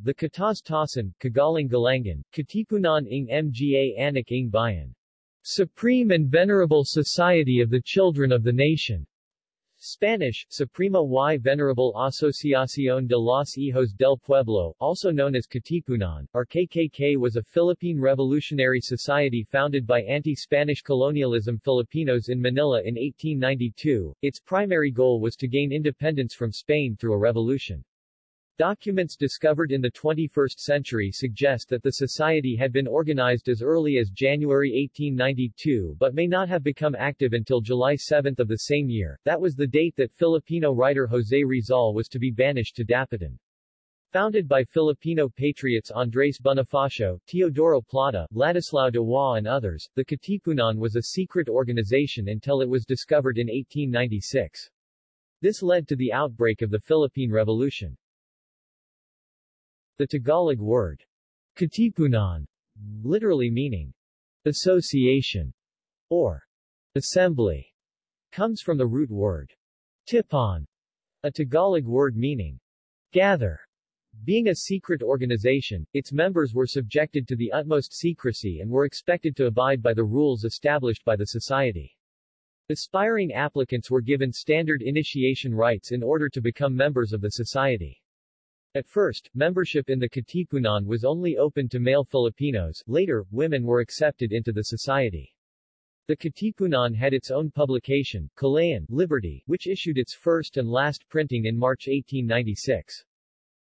The Katas-Tasan, Kagaling Galangan, Katipunan ng Mga Anak ng Bayan. Supreme and Venerable Society of the Children of the Nation. Spanish, Suprema y Venerable Asociación de los Hijos del Pueblo, also known as Katipunan, or KKK was a Philippine revolutionary society founded by anti-Spanish colonialism Filipinos in Manila in 1892. Its primary goal was to gain independence from Spain through a revolution. Documents discovered in the 21st century suggest that the society had been organized as early as January 1892 but may not have become active until July 7 of the same year. That was the date that Filipino writer José Rizal was to be banished to Dapitan. Founded by Filipino patriots Andres Bonifacio, Teodoro Plata, Ladislao Diwa and others, the Katipunan was a secret organization until it was discovered in 1896. This led to the outbreak of the Philippine Revolution. The Tagalog word Katipunan, literally meaning association or assembly, comes from the root word tipon, a Tagalog word meaning gather. Being a secret organization, its members were subjected to the utmost secrecy and were expected to abide by the rules established by the society. Aspiring applicants were given standard initiation rites in order to become members of the society. At first, membership in the Katipunan was only open to male Filipinos, later, women were accepted into the society. The Katipunan had its own publication, Kalayaan, Liberty, which issued its first and last printing in March 1896.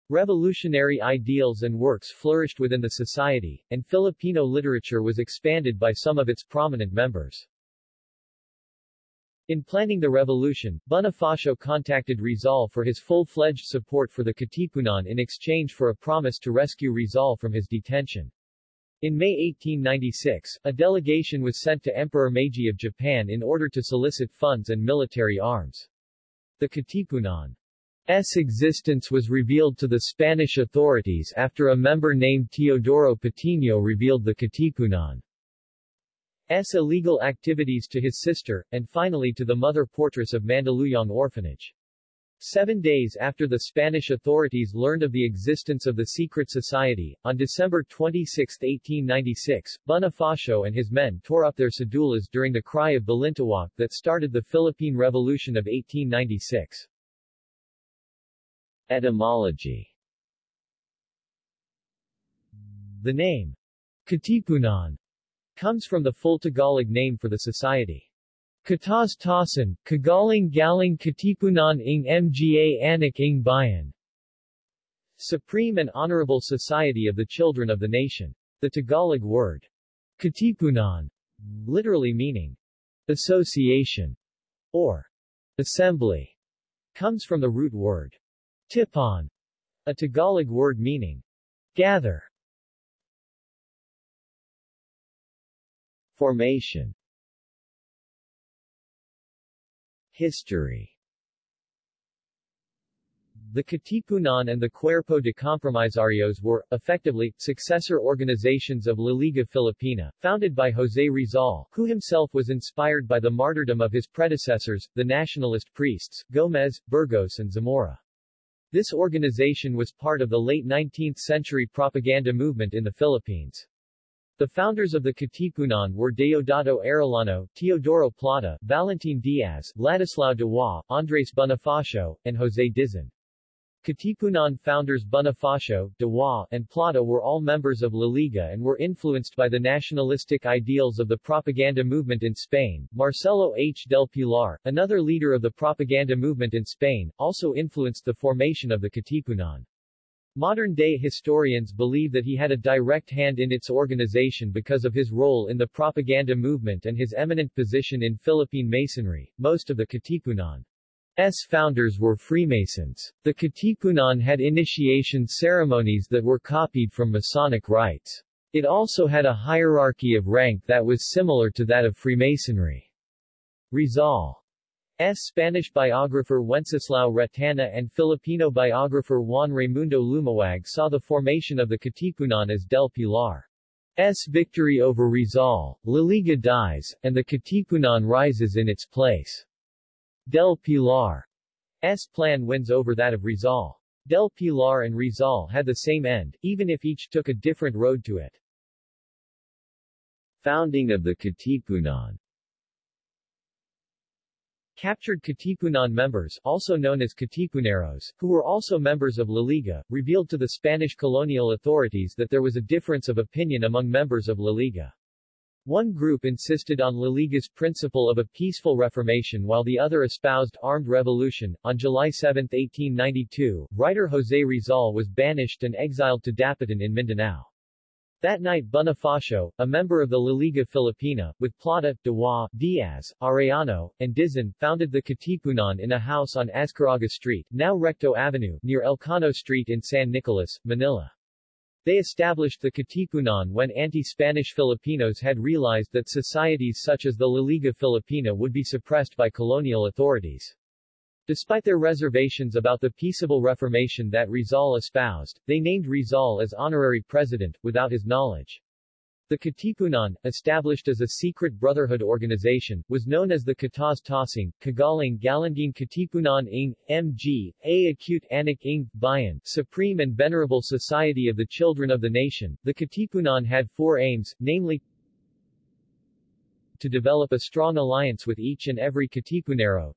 Revolutionary ideals and works flourished within the society, and Filipino literature was expanded by some of its prominent members. In planning the revolution, Bonifacio contacted Rizal for his full-fledged support for the Katipunan in exchange for a promise to rescue Rizal from his detention. In May 1896, a delegation was sent to Emperor Meiji of Japan in order to solicit funds and military arms. The Katipunan's existence was revealed to the Spanish authorities after a member named Teodoro Patino revealed the Katipunan S. illegal activities to his sister, and finally to the mother portress of Mandaluyong Orphanage. Seven days after the Spanish authorities learned of the existence of the secret society, on December 26, 1896, Bonifacio and his men tore up their cedulas during the Cry of Balintawak that started the Philippine Revolution of 1896. Etymology The name Katipunan comes from the full Tagalog name for the society. Katas Tasan, Kagaling Galing Katipunan ng Mga Anak ng Bayan. Supreme and Honorable Society of the Children of the Nation. The Tagalog word Katipunan, literally meaning association or assembly, comes from the root word tipon, a Tagalog word meaning gather. Formation History the Katipunan and the Cuerpo de Compromisarios were, effectively, successor organizations of La Liga Filipina, founded by José Rizal, who himself was inspired by the martyrdom of his predecessors, the nationalist priests, Gomez, Burgos and Zamora. This organization was part of the late 19th-century propaganda movement in the Philippines. The founders of the Katipunan were Deodato Arellano, Teodoro Plata, Valentin Diaz, Ladislao Diwa, Andres Bonifacio, and José Dizon. Katipunan founders Bonifacio, Diwa, and Plata were all members of La Liga and were influenced by the nationalistic ideals of the propaganda movement in Spain. Marcelo H. del Pilar, another leader of the propaganda movement in Spain, also influenced the formation of the Katipunan. Modern-day historians believe that he had a direct hand in its organization because of his role in the propaganda movement and his eminent position in Philippine Masonry. Most of the Katipunan's founders were Freemasons. The Katipunan had initiation ceremonies that were copied from Masonic rites. It also had a hierarchy of rank that was similar to that of Freemasonry. Rizal. Spanish biographer Wenceslao Retana and Filipino biographer Juan Raimundo Lumawag saw the formation of the Katipunan as Del Pilar's victory over Rizal, La Liga dies, and the Katipunan rises in its place. Del Pilar's plan wins over that of Rizal. Del Pilar and Rizal had the same end, even if each took a different road to it. Founding of the Katipunan Captured Katipunan members, also known as Katipuneros, who were also members of La Liga, revealed to the Spanish colonial authorities that there was a difference of opinion among members of La Liga. One group insisted on La Liga's principle of a peaceful reformation while the other espoused armed revolution. On July 7, 1892, writer José Rizal was banished and exiled to Dapitan in Mindanao. That night Bonifacio, a member of the La Liga Filipina, with Plata, Diwa, Diaz, Arellano, and Dizon, founded the Katipunan in a house on Azcarraga Street, now Recto Avenue, near Elcano Street in San Nicolas, Manila. They established the Katipunan when anti-Spanish Filipinos had realized that societies such as the La Liga Filipina would be suppressed by colonial authorities. Despite their reservations about the peaceable reformation that Rizal espoused, they named Rizal as honorary president, without his knowledge. The Katipunan, established as a secret brotherhood organization, was known as the Kataz Tasing, Kagaling Galangin Katipunan ng M.G., A Acute Anak ng Bayan, Supreme and Venerable Society of the Children of the Nation. The Katipunan had four aims, namely, to develop a strong alliance with each and every Katipunero,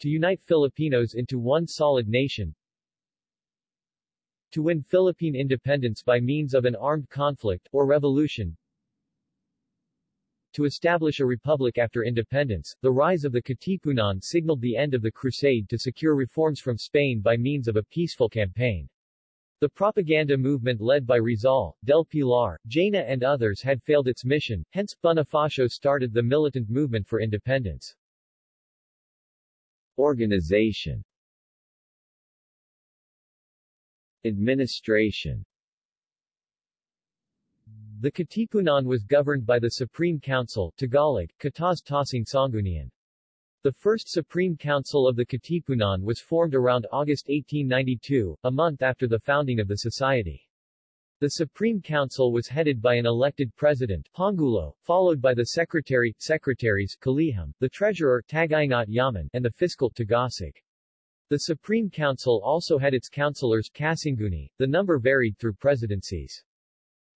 to unite Filipinos into one solid nation, to win Philippine independence by means of an armed conflict, or revolution, to establish a republic after independence, the rise of the Katipunan signaled the end of the crusade to secure reforms from Spain by means of a peaceful campaign. The propaganda movement led by Rizal, Del Pilar, Jaena and others had failed its mission, hence Bonifacio started the militant movement for independence. Organization Administration The Katipunan was governed by the Supreme Council Tagalog, Kataz Tasing. The first Supreme Council of the Katipunan was formed around August 1892, a month after the founding of the society. The Supreme Council was headed by an elected president, Pangulo, followed by the secretary, secretaries, Kalihim, the treasurer, Tagaingat Yaman, and the fiscal, Tagausig. The Supreme Council also had its councilors Kasanguni, the number varied through presidencies.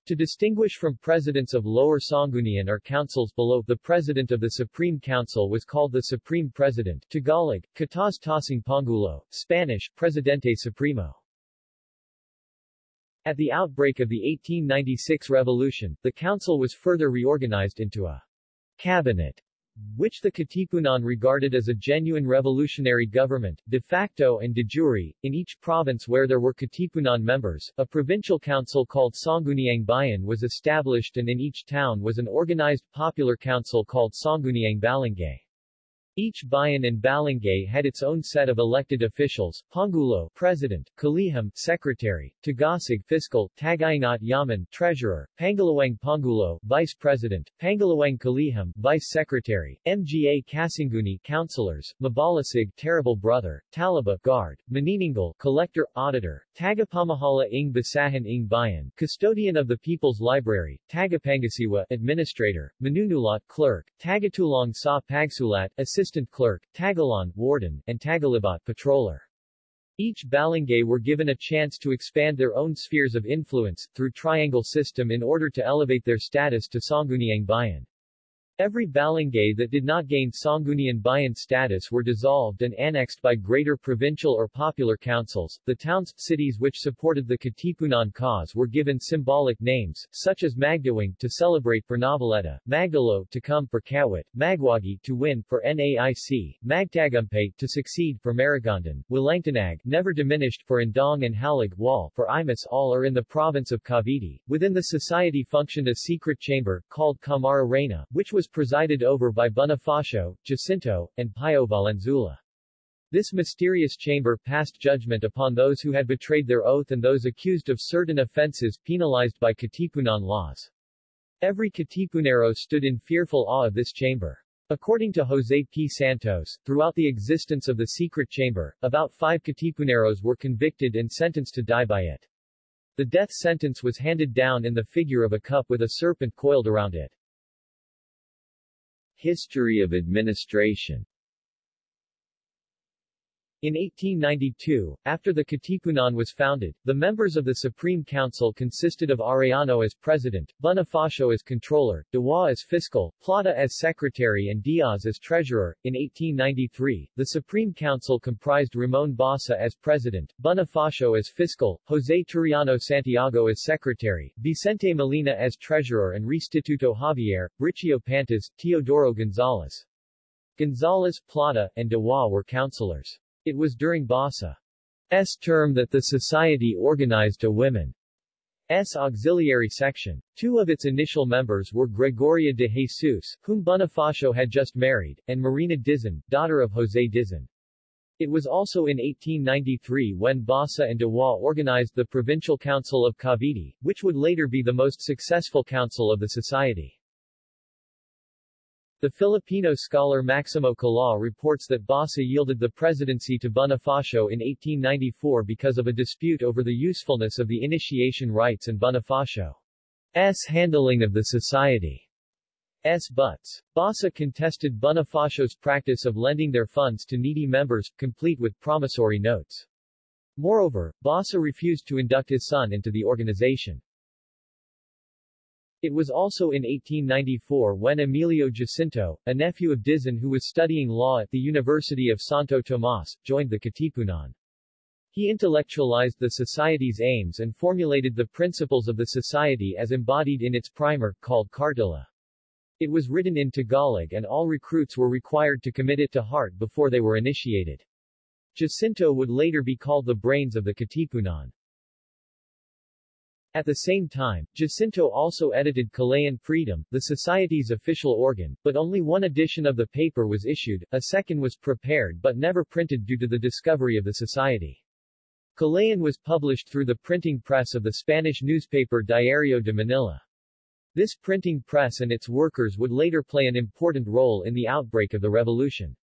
To distinguish from presidents of Lower Sanggunian or councils below, the president of the Supreme Council was called the Supreme President Tagalog, Kataz Tasing Pangulo, Spanish, Presidente Supremo. At the outbreak of the 1896 revolution, the council was further reorganized into a cabinet which the Katipunan regarded as a genuine revolutionary government, de facto and de jure, in each province where there were Katipunan members, a provincial council called Sangguniang Bayan was established and in each town was an organized popular council called Sangguniang Balangay. Each bayan and balangay had its own set of elected officials, Pangulo, President, Kalihim, Secretary, Tagausig, Fiscal, Tagaingat Yaman, Treasurer, Pangalawang Pangulo, Vice President, Pangalawang Kalihim, Vice Secretary, Mga Kasanguni, Councilors, Mabalasig, Terrible Brother, Talaba, Guard, Maniningil, Collector, Auditor, Tagapamahala ng Basahan ng Bayan, Custodian of the People's Library, Tagapangasiwa, Administrator, Manunulat, Clerk, Tagatulong sa Pagsulat, Assistant assistant clerk, Tagalon, warden, and Tagalibat, patroller. Each balangay were given a chance to expand their own spheres of influence, through triangle system in order to elevate their status to Sangguniang Bayan. Every balangay that did not gain Sanggunian Bayan status were dissolved and annexed by greater provincial or popular councils. The towns, cities which supported the Katipunan cause were given symbolic names, such as Magdiwang to celebrate for Noveleta, Magdalo to come for Kawit, Magwagi to win for NAIC, Magtagumpay to succeed for Maragondon, Walangtanag never diminished for Indang and Halig Wall for Imus all are in the province of Cavite. Within the society functioned a secret chamber, called Camara Reina, which was was presided over by Bonifacio, Jacinto, and Pio Valenzuela. This mysterious chamber passed judgment upon those who had betrayed their oath and those accused of certain offenses penalized by Katipunan laws. Every Katipunero stood in fearful awe of this chamber. According to Jose P. Santos, throughout the existence of the secret chamber, about five Katipuneros were convicted and sentenced to die by it. The death sentence was handed down in the figure of a cup with a serpent coiled around it. History of administration In 1892, after the Katipunan was founded, the members of the Supreme Council consisted of Arellano as president, Bonifacio as controller, Diwa as fiscal, Plata as secretary and Diaz as treasurer. In 1893, the Supreme Council comprised Ramon Basa as president, Bonifacio as fiscal, Jose Turiano Santiago as secretary, Vicente Molina as treasurer and Restituto Javier, Briccio Pantas, Teodoro Gonzalez. Gonzalez, Plata, and Diwa were councillors. It was during Basa's term that the society organized a women's auxiliary section. Two of its initial members were Gregoria de Jesus, whom Bonifacio had just married, and Marina Dizon, daughter of José Dizon. It was also in 1893 when Basa and Diwa organized the Provincial Council of Cavite, which would later be the most successful council of the society. The Filipino scholar Maximo Kalaw reports that Basa yielded the presidency to Bonifacio in 1894 because of a dispute over the usefulness of the initiation rites and Bonifacio's handling of the society. S. butts. Basa contested Bonifacio's practice of lending their funds to needy members, complete with promissory notes. Moreover, Basa refused to induct his son into the organization. It was also in 1894 when Emilio Jacinto, a nephew of Dizon who was studying law at the University of Santo Tomas, joined the Katipunan. He intellectualized the society's aims and formulated the principles of the society as embodied in its primer, called Cartilla. It was written in Tagalog and all recruits were required to commit it to heart before they were initiated. Jacinto would later be called the brains of the Katipunan. At the same time, Jacinto also edited Kalayaan Freedom, the society's official organ, but only one edition of the paper was issued, a second was prepared but never printed due to the discovery of the society. Kalayaan was published through the printing press of the Spanish newspaper Diario de Manila. This printing press and its workers would later play an important role in the outbreak of the revolution.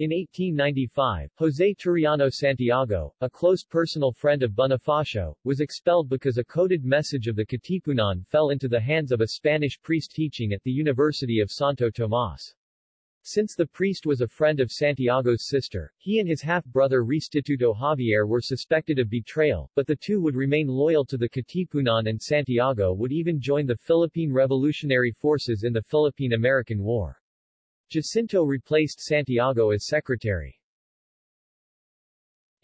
In 1895, José Turiano Santiago, a close personal friend of Bonifacio, was expelled because a coded message of the Katipunan fell into the hands of a Spanish priest teaching at the University of Santo Tomas. Since the priest was a friend of Santiago's sister, he and his half-brother Restituto Javier were suspected of betrayal, but the two would remain loyal to the Katipunan and Santiago would even join the Philippine Revolutionary Forces in the Philippine-American War. Jacinto replaced Santiago as secretary.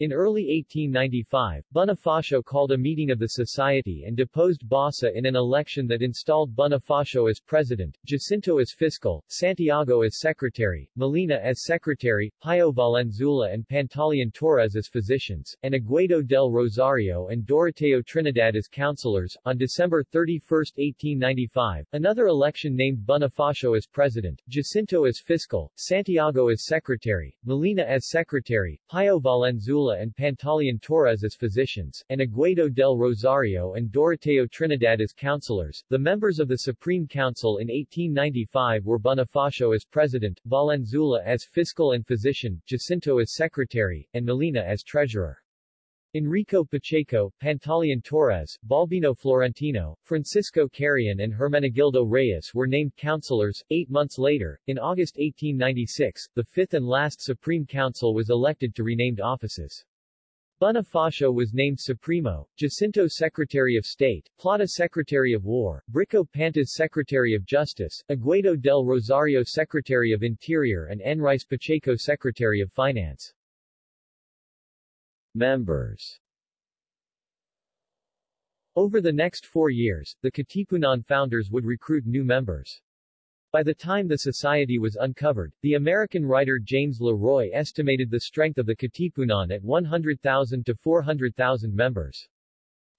In early 1895, Bonifacio called a meeting of the society and deposed Basa in an election that installed Bonifacio as president, Jacinto as fiscal, Santiago as secretary, Molina as secretary, Pio Valenzuela and Pantaleon Torres as physicians, and Aguedo del Rosario and Doroteo Trinidad as councilors. On December 31, 1895, another election named Bonifacio as president, Jacinto as fiscal, Santiago as secretary, Molina as secretary, Pio Valenzuela and Pantaleon Torres as physicians, and Aguedo del Rosario and Doroteo Trinidad as councilors. The members of the Supreme Council in 1895 were Bonifacio as president, Valenzuela as fiscal and physician, Jacinto as secretary, and Molina as treasurer. Enrico Pacheco, Pantaleon Torres, Balbino Florentino, Francisco Carrion and Hermenegildo Reyes were named councilors. Eight months later, in August 1896, the fifth and last Supreme Council was elected to renamed offices. Bonifacio was named Supremo, Jacinto Secretary of State, Plata Secretary of War, Briccio Pantas Secretary of Justice, Aguedo del Rosario Secretary of Interior and Enrique Pacheco Secretary of Finance. Members Over the next four years, the Katipunan founders would recruit new members. By the time the society was uncovered, the American writer James LeRoy estimated the strength of the Katipunan at 100,000 to 400,000 members.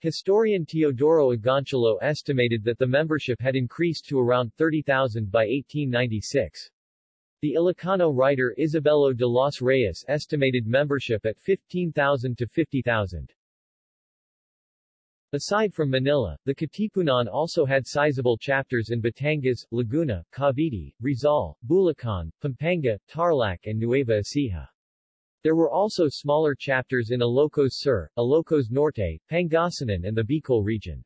Historian Teodoro Agoncillo estimated that the membership had increased to around 30,000 by 1896. The Ilocano writer Isabelo de los Reyes estimated membership at 15,000 to 50,000. Aside from Manila, the Katipunan also had sizable chapters in Batangas, Laguna, Cavite, Rizal, Bulacan, Pampanga, Tarlac and Nueva Ecija. There were also smaller chapters in Ilocos Sur, Ilocos Norte, Pangasinan and the Bicol region.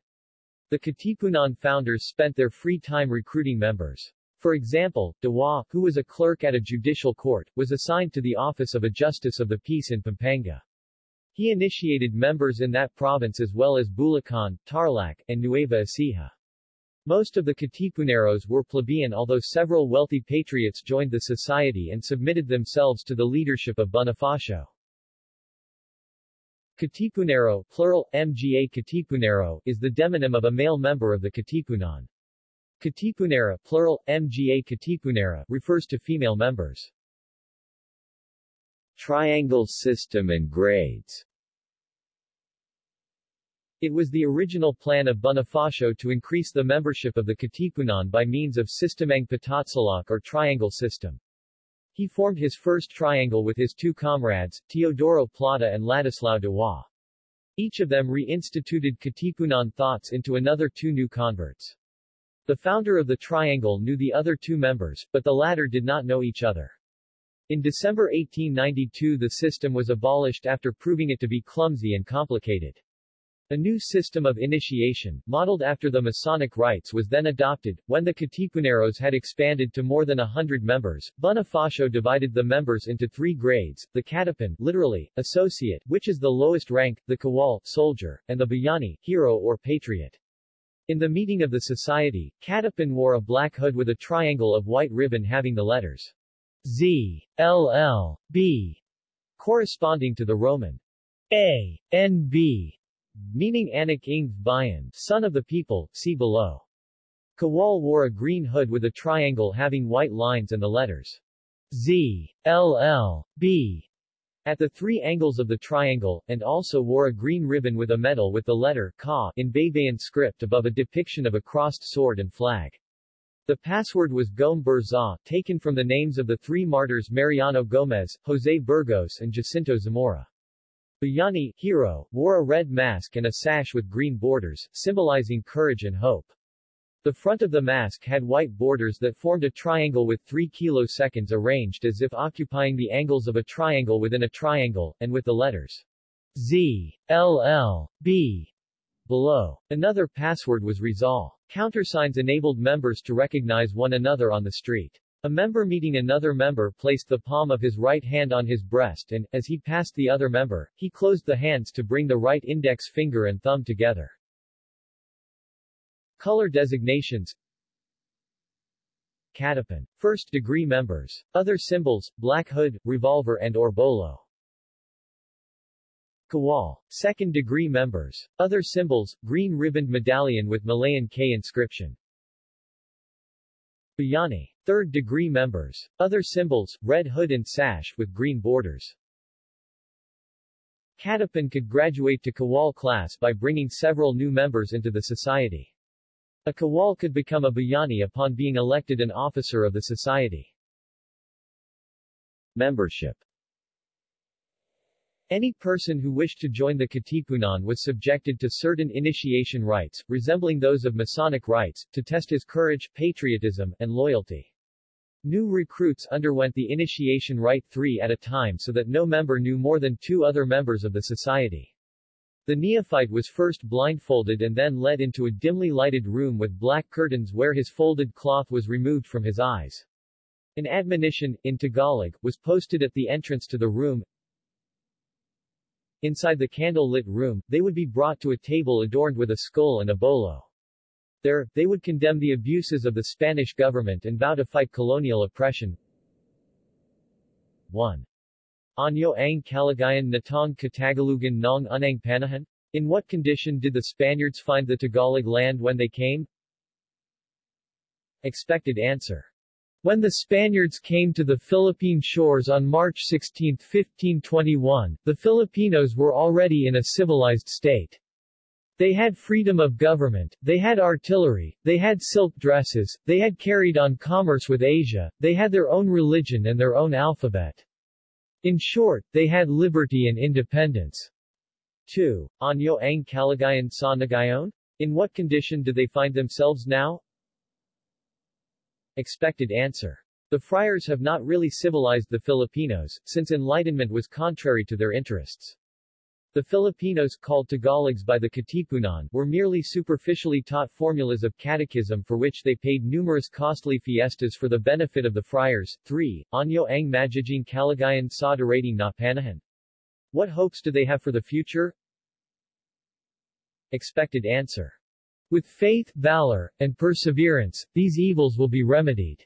The Katipunan founders spent their free time recruiting members. For example, Diwa, who was a clerk at a judicial court, was assigned to the office of a justice of the peace in Pampanga. He initiated members in that province as well as Bulacan, Tarlac, and Nueva Ecija. Most of the Katipuneros were plebeian although several wealthy patriots joined the society and submitted themselves to the leadership of Bonifacio. Katipunero, plural, mga Katipunero, is the demonym of a male member of the Katipunan. Katipunera, plural, mga Katipunera, refers to female members. Triangle system and grades It was the original plan of Bonifacio to increase the membership of the Katipunan by means of Sistemang Patatsulok or triangle system. He formed his first triangle with his two comrades, Teodoro Plata and Ladislao Diwa. Each of them reinstituted Katipunan thoughts into another two new converts. The founder of the triangle knew the other two members, but the latter did not know each other. In December 1892 the system was abolished after proving it to be clumsy and complicated. A new system of initiation, modeled after the Masonic rites was then adopted. When the Katipuneros had expanded to more than a hundred members, Bonifacio divided the members into three grades, the Katipan literally, associate, which is the lowest rank, the Kawal soldier, and the Bayani hero or patriot. In the meeting of the society, Katipan wore a black hood with a triangle of white ribbon having the letters Z, L, L, B, corresponding to the Roman A, N, B, meaning Anak ng Bayan, son of the people, see below. Kawal wore a green hood with a triangle having white lines and the letters Z, L, L, B at the three angles of the triangle, and also wore a green ribbon with a medal with the letter Ka in Baybayin script above a depiction of a crossed sword and flag. The password was Gom Burza, taken from the names of the three martyrs Mariano Gomez, Jose Burgos and Jacinto Zamora. Bayani, hero, wore a red mask and a sash with green borders, symbolizing courage and hope. The front of the mask had white borders that formed a triangle with three kiloseconds arranged as if occupying the angles of a triangle within a triangle, and with the letters Z, L, L, B, below. Another password was Rizal. Countersigns enabled members to recognize one another on the street. A member meeting another member placed the palm of his right hand on his breast and, as he passed the other member, he closed the hands to bring the right index finger and thumb together. Color designations Katipan. First degree members. Other symbols, black hood, revolver and or bolo. Kawal. Second degree members. Other symbols, green ribboned medallion with Malayan K inscription. Bayani. Third degree members. Other symbols, red hood and sash with green borders. Katipan could graduate to Kawal class by bringing several new members into the society. A Kawal could become a Bayani upon being elected an officer of the society. Membership any person who wished to join the Katipunan was subjected to certain initiation rites, resembling those of Masonic rites, to test his courage, patriotism, and loyalty. New recruits underwent the initiation rite three at a time so that no member knew more than two other members of the society. The neophyte was first blindfolded and then led into a dimly lighted room with black curtains where his folded cloth was removed from his eyes. An admonition, in Tagalog, was posted at the entrance to the room, Inside the candle-lit room, they would be brought to a table adorned with a skull and a bolo. There, they would condemn the abuses of the Spanish government and vow to fight colonial oppression. 1. Anyo ang kalagayan natong Katagalugan ng unang panahon? In what condition did the Spaniards find the Tagalog land when they came? Expected answer. When the Spaniards came to the Philippine shores on March 16, 1521, the Filipinos were already in a civilized state. They had freedom of government, they had artillery, they had silk dresses, they had carried on commerce with Asia, they had their own religion and their own alphabet. In short, they had liberty and independence. 2. Anyo ang kalagayan sa Nagayon? In what condition do they find themselves now? Expected answer. The friars have not really civilized the Filipinos, since enlightenment was contrary to their interests. The Filipinos, called Tagalogs by the Katipunan, were merely superficially taught formulas of catechism for which they paid numerous costly fiestas for the benefit of the friars. 3. Anyo ang magiging kalagayan sa darating na panahon. What hopes do they have for the future? Expected answer. With faith, valor, and perseverance, these evils will be remedied.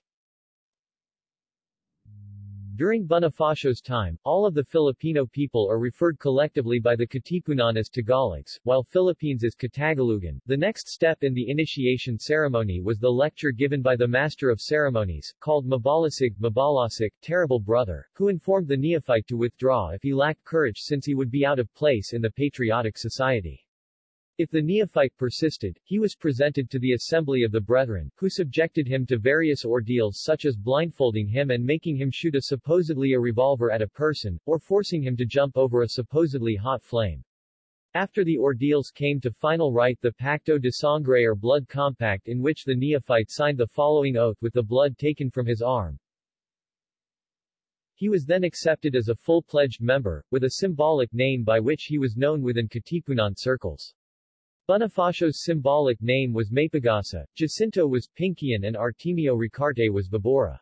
During Bonifacio's time, all of the Filipino people are referred collectively by the Katipunan as Tagalogs, while Philippines is Katagalugan. The next step in the initiation ceremony was the lecture given by the Master of Ceremonies, called Mabalasig, Mabalasik, Terrible Brother, who informed the neophyte to withdraw if he lacked courage since he would be out of place in the patriotic society. If the neophyte persisted, he was presented to the assembly of the brethren, who subjected him to various ordeals such as blindfolding him and making him shoot a supposedly a revolver at a person, or forcing him to jump over a supposedly hot flame. After the ordeals came to final rite the Pacto de Sangre or blood compact in which the neophyte signed the following oath with the blood taken from his arm. He was then accepted as a full-pledged member, with a symbolic name by which he was known within Katipunan circles. Bonifacio's symbolic name was Mapagasa, Jacinto was Pingkian and Artemio Ricarte was Vibora.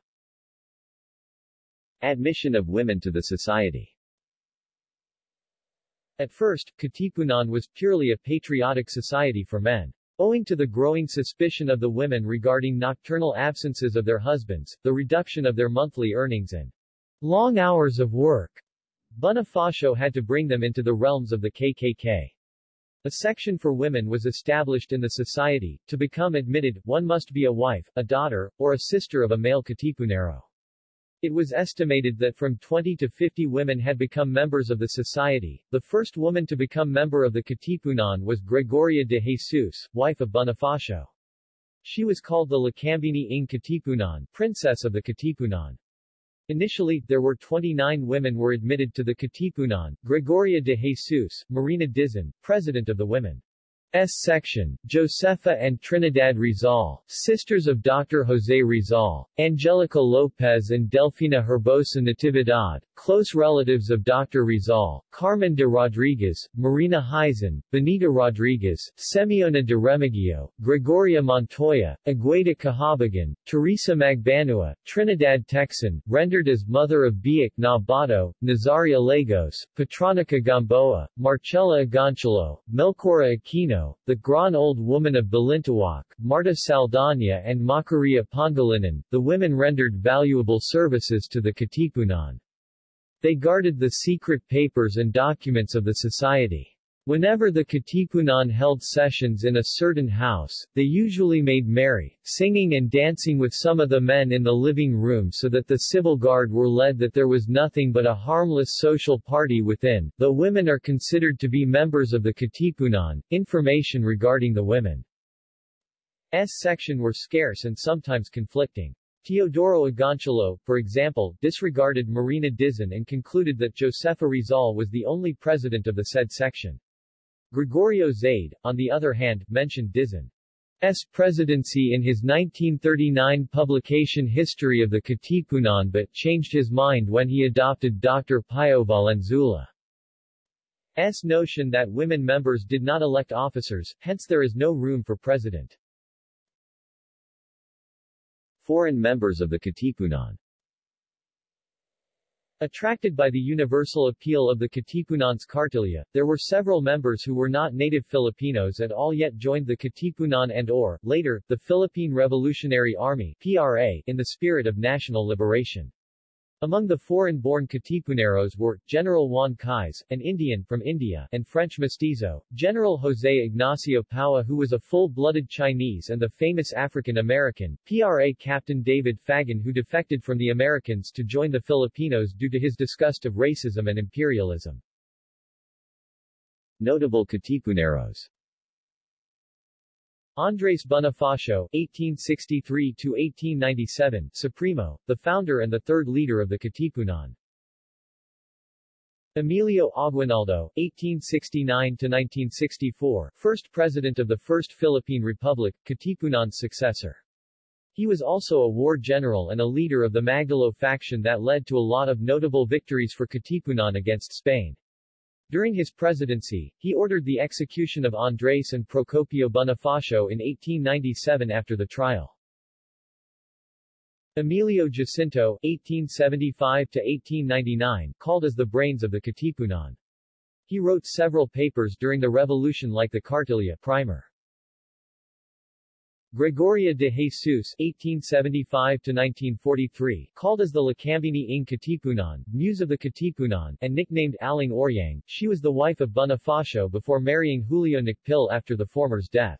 Admission of women to the society At first, Katipunan was purely a patriotic society for men. Owing to the growing suspicion of the women regarding nocturnal absences of their husbands, the reduction of their monthly earnings and long hours of work, Bonifacio had to bring them into the realms of the KKK. A section for women was established in the society. To become admitted, one must be a wife, a daughter, or a sister of a male Katipunero. It was estimated that from 20 to 50 women had become members of the society. The first woman to become member of the Katipunan was Gregoria de Jesus, wife of Bonifacio. She was called the Lakambini ng Katipunan, princess of the Katipunan. Initially, there were 29 women were admitted to the Katipunan, Gregoria de Jesus, Marina Dizon, president of the women. S section, Josefa and Trinidad Rizal, sisters of Dr. Jose Rizal, Angelica Lopez and Delfina Herbosa Natividad, close relatives of Dr. Rizal, Carmen de Rodriguez, Marina Hizon, Benita Rodriguez, Semiona de Remigio, Gregoria Montoya, Agueda Kahabagan, Teresa Magbanua, Trinidad Tecson, rendered as mother of Biak na Bato, Nazaria Lagos, Patrocinio Gamboa, Marcela Agoncillo, Melchora Aquino, the Gran Old Woman of Balintawak, Marta Saldana and Macaria Pangilinan, the women rendered valuable services to the Katipunan. They guarded the secret papers and documents of the society. Whenever the Katipunan held sessions in a certain house, they usually made merry, singing and dancing with some of the men in the living room so that the civil guard were led that there was nothing but a harmless social party within. Though women are considered to be members of the Katipunan, information regarding the women's section were scarce and sometimes conflicting. Teodoro Agoncillo, for example, disregarded Marina Dizon and concluded that Josefa Rizal was the only president of the said section. Gregorio Zaide, on the other hand, mentioned Dizon's presidency in his 1939 publication History of the Katipunan but changed his mind when he adopted Dr. Pio Valenzuela's notion that women members did not elect officers, hence there is no room for president. Foreign members of the Katipunan Attracted by the universal appeal of the Katipunan's Cartilla, there were several members who were not native Filipinos at all yet joined the Katipunan and or, later, the Philippine Revolutionary Army PRA, in the spirit of national liberation. Among the foreign-born Katipuneros were, General Juan Cailles, an Indian from India, and French mestizo, General José Ignacio Paua who was a full-blooded Chinese and the famous African-American, PRA Captain David Fagan who defected from the Americans to join the Filipinos due to his disgust of racism and imperialism. Notable Katipuneros Andres Bonifacio (1863–1897), Supremo, the founder and the third leader of the Katipunan. Emilio Aguinaldo (1869–1964), first president of the First Philippine Republic, Katipunan's successor. He was also a war general and a leader of the Magdalo faction that led to a lot of notable victories for Katipunan against Spain. During his presidency, he ordered the execution of Andres and Procopio Bonifacio in 1897 after the trial. Emilio Jacinto, 1875-1899, called as the brains of the Katipunan. He wrote several papers during the revolution like the Cartilla Primer. Gregoria de Jesus (1875–1943), called as the Lakambini ng Katipunan, Muse of the Katipunan, and nicknamed Aling Oryang, she was the wife of Bonifacio before marrying Julio Nakpil after the former's death.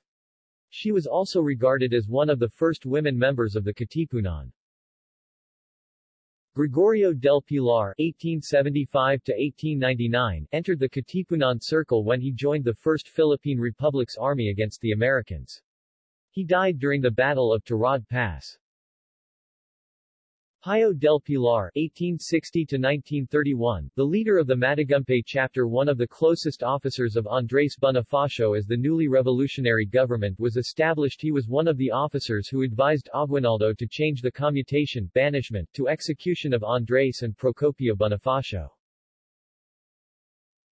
She was also regarded as one of the first women members of the Katipunan. Gregorio del Pilar (1875–1899) entered the Katipunan Circle when he joined the First Philippine Republic's army against the Americans. He died during the Battle of Tirad Pass. Pio del Pilar (1860–1931), the leader of the Matagumpay chapter, one of the closest officers of Andres Bonifacio as the newly revolutionary government was established. He was one of the officers who advised Aguinaldo to change the commutation banishment to execution of Andres and Procopio Bonifacio.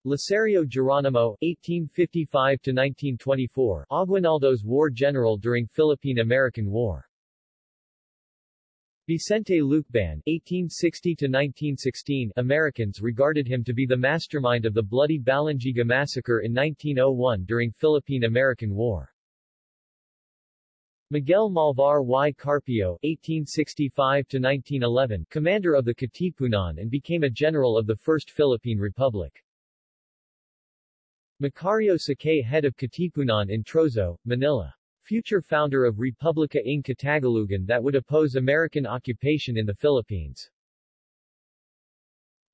Licerio Geronimo (1855–1924), Aguinaldo's war general during Philippine-American War. Vicente Lucban (1860–1916), Americans regarded him to be the mastermind of the bloody Balangiga massacre in 1901 during Philippine-American War. Miguel Malvar y Carpio (1865–1911), commander of the Katipunan and became a general of the First Philippine Republic. Macario Sakay head of Katipunan in Trozo, Manila. Future founder of Republica ng Katagalugan that would oppose American occupation in the Philippines.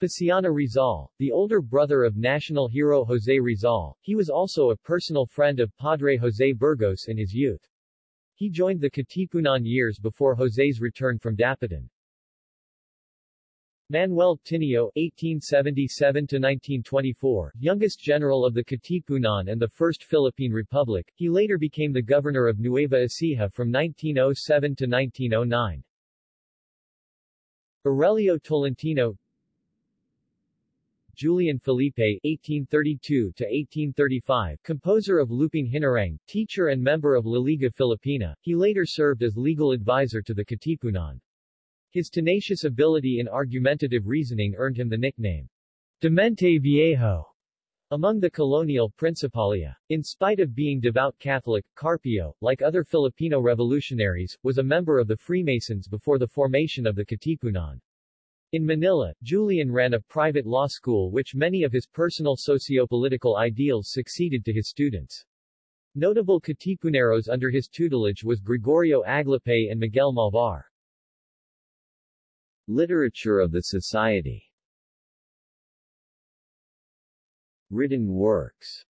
Paciano Rizal, the older brother of national hero Jose Rizal, he was also a personal friend of Padre Jose Burgos in his youth. He joined the Katipunan years before Jose's return from Dapitan. Manuel Tinio (1877–1924), youngest general of the Katipunan and the First Philippine Republic, he later became the governor of Nueva Ecija from 1907 to 1909. Aurelio Tolentino Julian Felipe (1832–1835), composer of Lupang Hinirang, teacher and member of La Liga Filipina, he later served as legal advisor to the Katipunan. His tenacious ability in argumentative reasoning earned him the nickname, Demente Viejo, among the colonial Principalia. In spite of being devout Catholic, Carpio, like other Filipino revolutionaries, was a member of the Freemasons before the formation of the Katipunan. In Manila, Julian ran a private law school which many of his personal socio-political ideals succeeded to his students. Notable Katipuneros under his tutelage was Gregorio Aglipay and Miguel Malvar. Literature of the Society Written works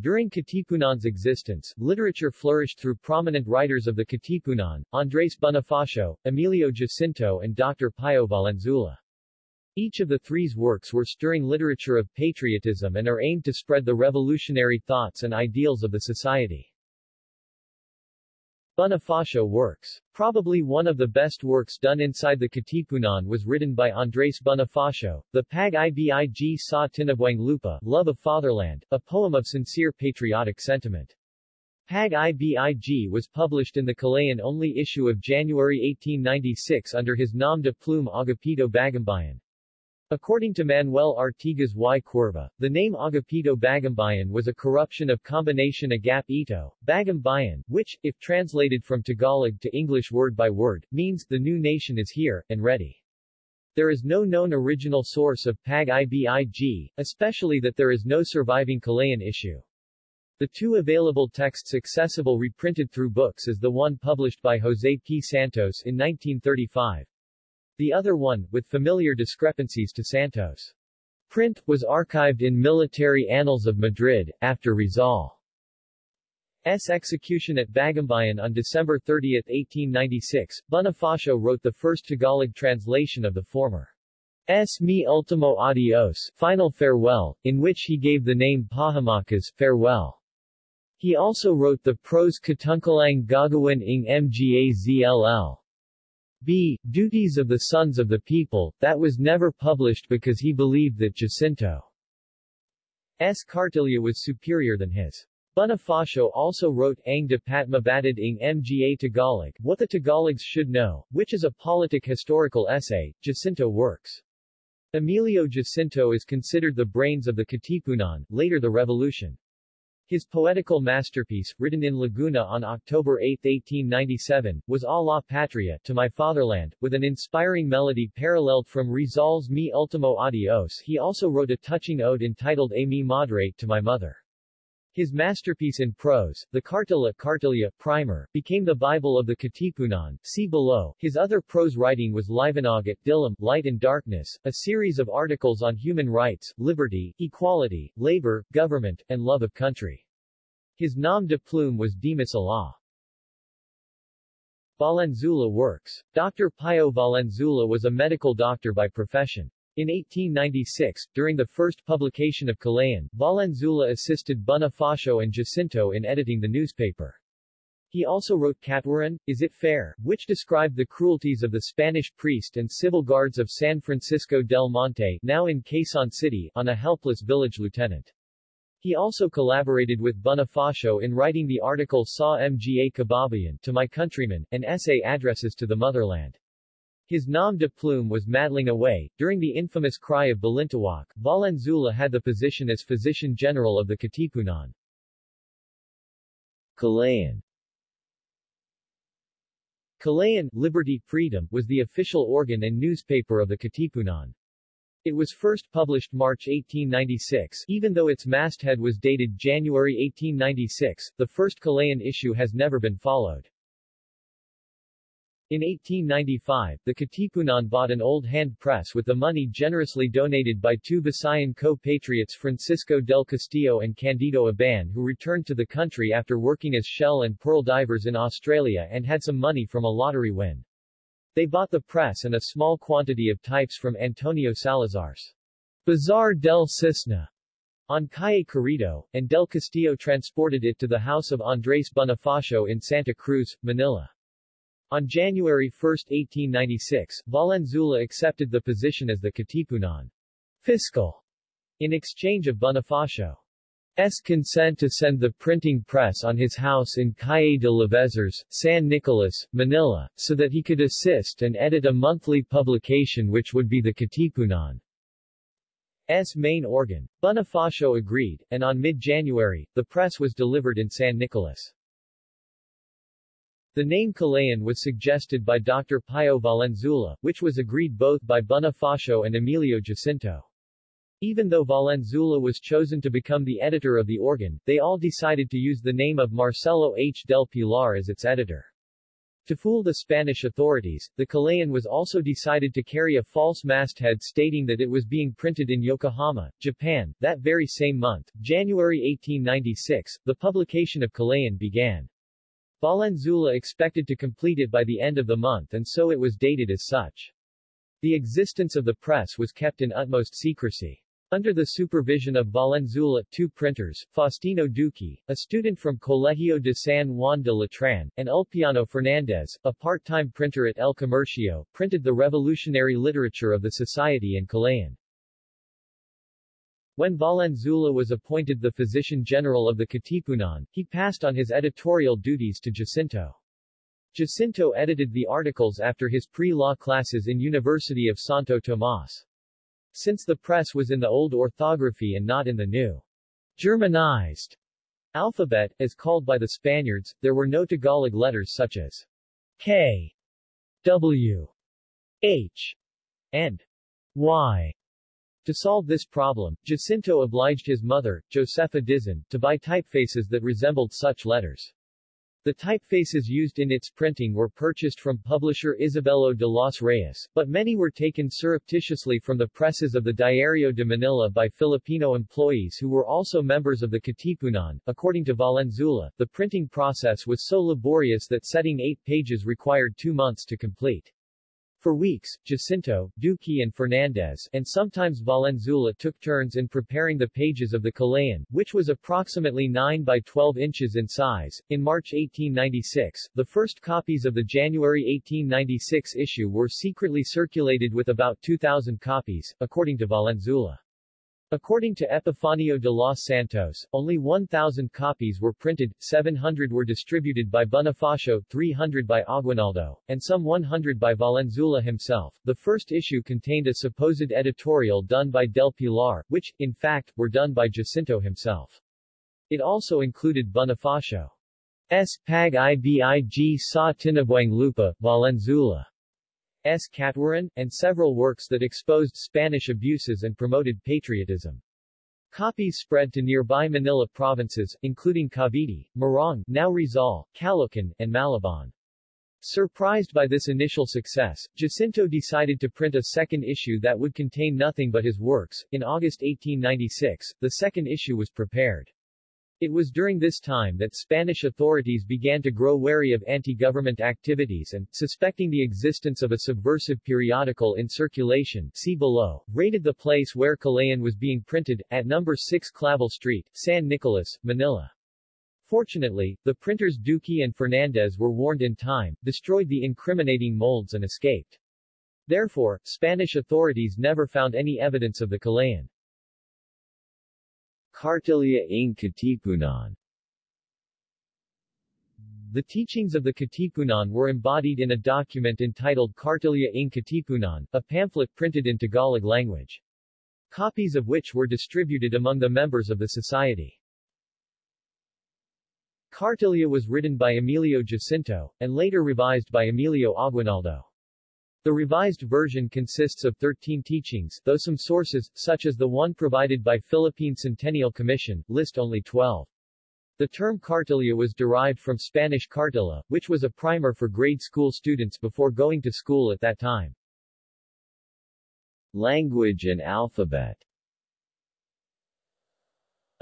During Katipunan's existence, literature flourished through prominent writers of the Katipunan, Andres Bonifacio, Emilio Jacinto and Dr. Pio Valenzuela. Each of the three's works were stirring literature of patriotism and are aimed to spread the revolutionary thoughts and ideals of the society. Bonifacio works. Probably one of the best works done inside the Katipunan was written by Andres Bonifacio, the Pag Ibig sa Tinubuang Lupa, Love of Fatherland, a poem of sincere patriotic sentiment. Pag Ibig was published in the Kalayaan only issue of January 1896 under his nom de plume Agapito Bagumbayan. According to Manuel Artigas y Cuerva, the name Agapito Bagumbayan was a corruption of combination Agap Ito, Bagumbayan, which, if translated from Tagalog to English word by word, means, the new nation is here, and ready. There is no known original source of Pag Ibig, especially that there is no surviving Kalayaan issue. The two available texts accessible reprinted through books is the one published by Jose P. Santos in 1935. The other one, with familiar discrepancies to Santos' print, was archived in Military Annals of Madrid, after Rizal's execution at Bagumbayan on December 30, 1896. Bonifacio wrote the first Tagalog translation of the former S. Mi Ultimo Adios, Final Farewell, in which he gave the name Pahimakas, Farewell. He also wrote the prose Katungkulang Gagawin ng Mga. B. Duties of the Sons of the People, that was never published because he believed that Jacinto's cartilla was superior than his. Bonifacio also wrote Ang Dapat Mabatid ng Mga Tagalog, What the Tagalogs Should Know, which is a politic-historical essay, Jacinto works. Emilio Jacinto is considered the brains of the Katipunan, later the revolution. His poetical masterpiece, written in Laguna on October 8, 1897, was A la Patria, to my fatherland, with an inspiring melody paralleled from Rizal's Mi Ultimo Adios. He also wrote a touching ode entitled A mi madre, to my mother. His masterpiece in prose, the Cartilla Cartilla Primer, became the Bible of the Katipunan. See below. His other prose writing was Liwanag at Dilim, Light and Darkness, a series of articles on human rights, liberty, equality, labor, government, and love of country. His nom de plume was Dimas Ilaw. Valenzuela works. Dr. Pio Valenzuela was a medical doctor by profession. In 1896, during the first publication of Kalayaan, Valenzuela assisted Bonifacio and Jacinto in editing the newspaper. He also wrote Katwaran, Is It Fair?, which described the cruelties of the Spanish priest and civil guards of San Francisco del Monte now in Quezon City, on a helpless village lieutenant. He also collaborated with Bonifacio in writing the article Sa Mga Kababayan, To My Countrymen, an essay addresses to the motherland. His nom de plume was Madlang Away. During the infamous cry of Balintawak, Valenzuela had the position as Physician General of the Katipunan. Kalayaan Kalayaan, Liberty, Freedom, was the official organ and newspaper of the Katipunan. It was first published March 1896, even though its masthead was dated January 1896, the first Kalayaan issue has never been followed. In 1895, the Katipunan bought an old hand press with the money generously donated by two Visayan co-patriots Francisco del Castillo and Candido Aban who returned to the country after working as shell and pearl divers in Australia and had some money from a lottery win. They bought the press and a small quantity of types from Antonio Salazar's Bazaar del Cisne on Calle Carriedo, and Del Castillo transported it to the house of Andres Bonifacio in Santa Cruz, Manila. On January 1, 1896, Valenzuela accepted the position as the Katipunan fiscal in exchange of Bonifacio's consent to send the printing press on his house in Calle de Lavezares, San Nicolas, Manila, so that he could assist and edit a monthly publication which would be the Katipunan S main organ. Bonifacio agreed, and on mid-January, the press was delivered in San Nicolas. The name Kalayaan was suggested by Dr. Pio Valenzuela, which was agreed both by Bonifacio and Emilio Jacinto. Even though Valenzuela was chosen to become the editor of the organ, they all decided to use the name of Marcelo H. del Pilar as its editor. To fool the Spanish authorities, the Kalayaan was also decided to carry a false masthead stating that it was being printed in Yokohama, Japan. That very same month, January 1896, the publication of Kalayaan began. Valenzuela expected to complete it by the end of the month and so it was dated as such. The existence of the press was kept in utmost secrecy. Under the supervision of Valenzuela, two printers, Faustino Duque, a student from Colegio de San Juan de Letran, and Ulpiano Fernandez, a part-time printer at El Comercio, printed the revolutionary literature of the society in Kalayaan. When Valenzuela was appointed the physician general of the Katipunan, he passed on his editorial duties to Jacinto. Jacinto edited the articles after his pre-law classes in University of Santo Tomas. Since the press was in the old orthography and not in the new Germanized alphabet, as called by the Spaniards, there were no Tagalog letters such as K, W, H, and Y. To solve this problem, Jacinto obliged his mother, Josefa Dizon, to buy typefaces that resembled such letters. The typefaces used in its printing were purchased from publisher Isabelo de los Reyes, but many were taken surreptitiously from the presses of the Diario de Manila by Filipino employees who were also members of the Katipunan. According to Valenzuela, the printing process was so laborious that setting eight pages required two months to complete. For weeks, Jacinto, Duque and Fernandez, and sometimes Valenzuela took turns in preparing the pages of the Kalayaan, which was approximately 9 by 12 inches in size. In March 1896, the first copies of the January 1896 issue were secretly circulated with about 2,000 copies, according to Valenzuela. According to Epifanio de los Santos, only 1,000 copies were printed, 700 were distributed by Bonifacio, 300 by Aguinaldo, and some 100 by Valenzuela himself. The first issue contained a supposed editorial done by Del Pilar, which, in fact, were done by Jacinto himself. It also included Bonifacio. S. Pag Ibig sa Tinubuang Lupa, Valenzuela. S. Catwaran, and several works that exposed Spanish abuses and promoted patriotism. Copies spread to nearby Manila provinces, including Cavite, Morong, now Rizal, Caloocan, and Malabon. Surprised by this initial success, Jacinto decided to print a second issue that would contain nothing but his works. In August 1896, the second issue was prepared. It was during this time that Spanish authorities began to grow wary of anti-government activities and, suspecting the existence of a subversive periodical in circulation see below, raided the place where Kalayaan was being printed, at number 6 Clavel Street, San Nicolas, Manila. Fortunately, the printers Duque and Fernandez were warned in time, destroyed the incriminating molds and escaped. Therefore, Spanish authorities never found any evidence of the Kalayaan. Cartilla ng Katipunan The teachings of the Katipunan were embodied in a document entitled Cartilla ng Katipunan, a pamphlet printed in Tagalog language. Copies of which were distributed among the members of the society. Cartilla was written by Emilio Jacinto, and later revised by Emilio Aguinaldo. The revised version consists of 13 teachings, though some sources, such as the one provided by Philippine Centennial Commission, list only 12. The term cartilla was derived from Spanish cartilla, which was a primer for grade school students before going to school at that time. Language and alphabet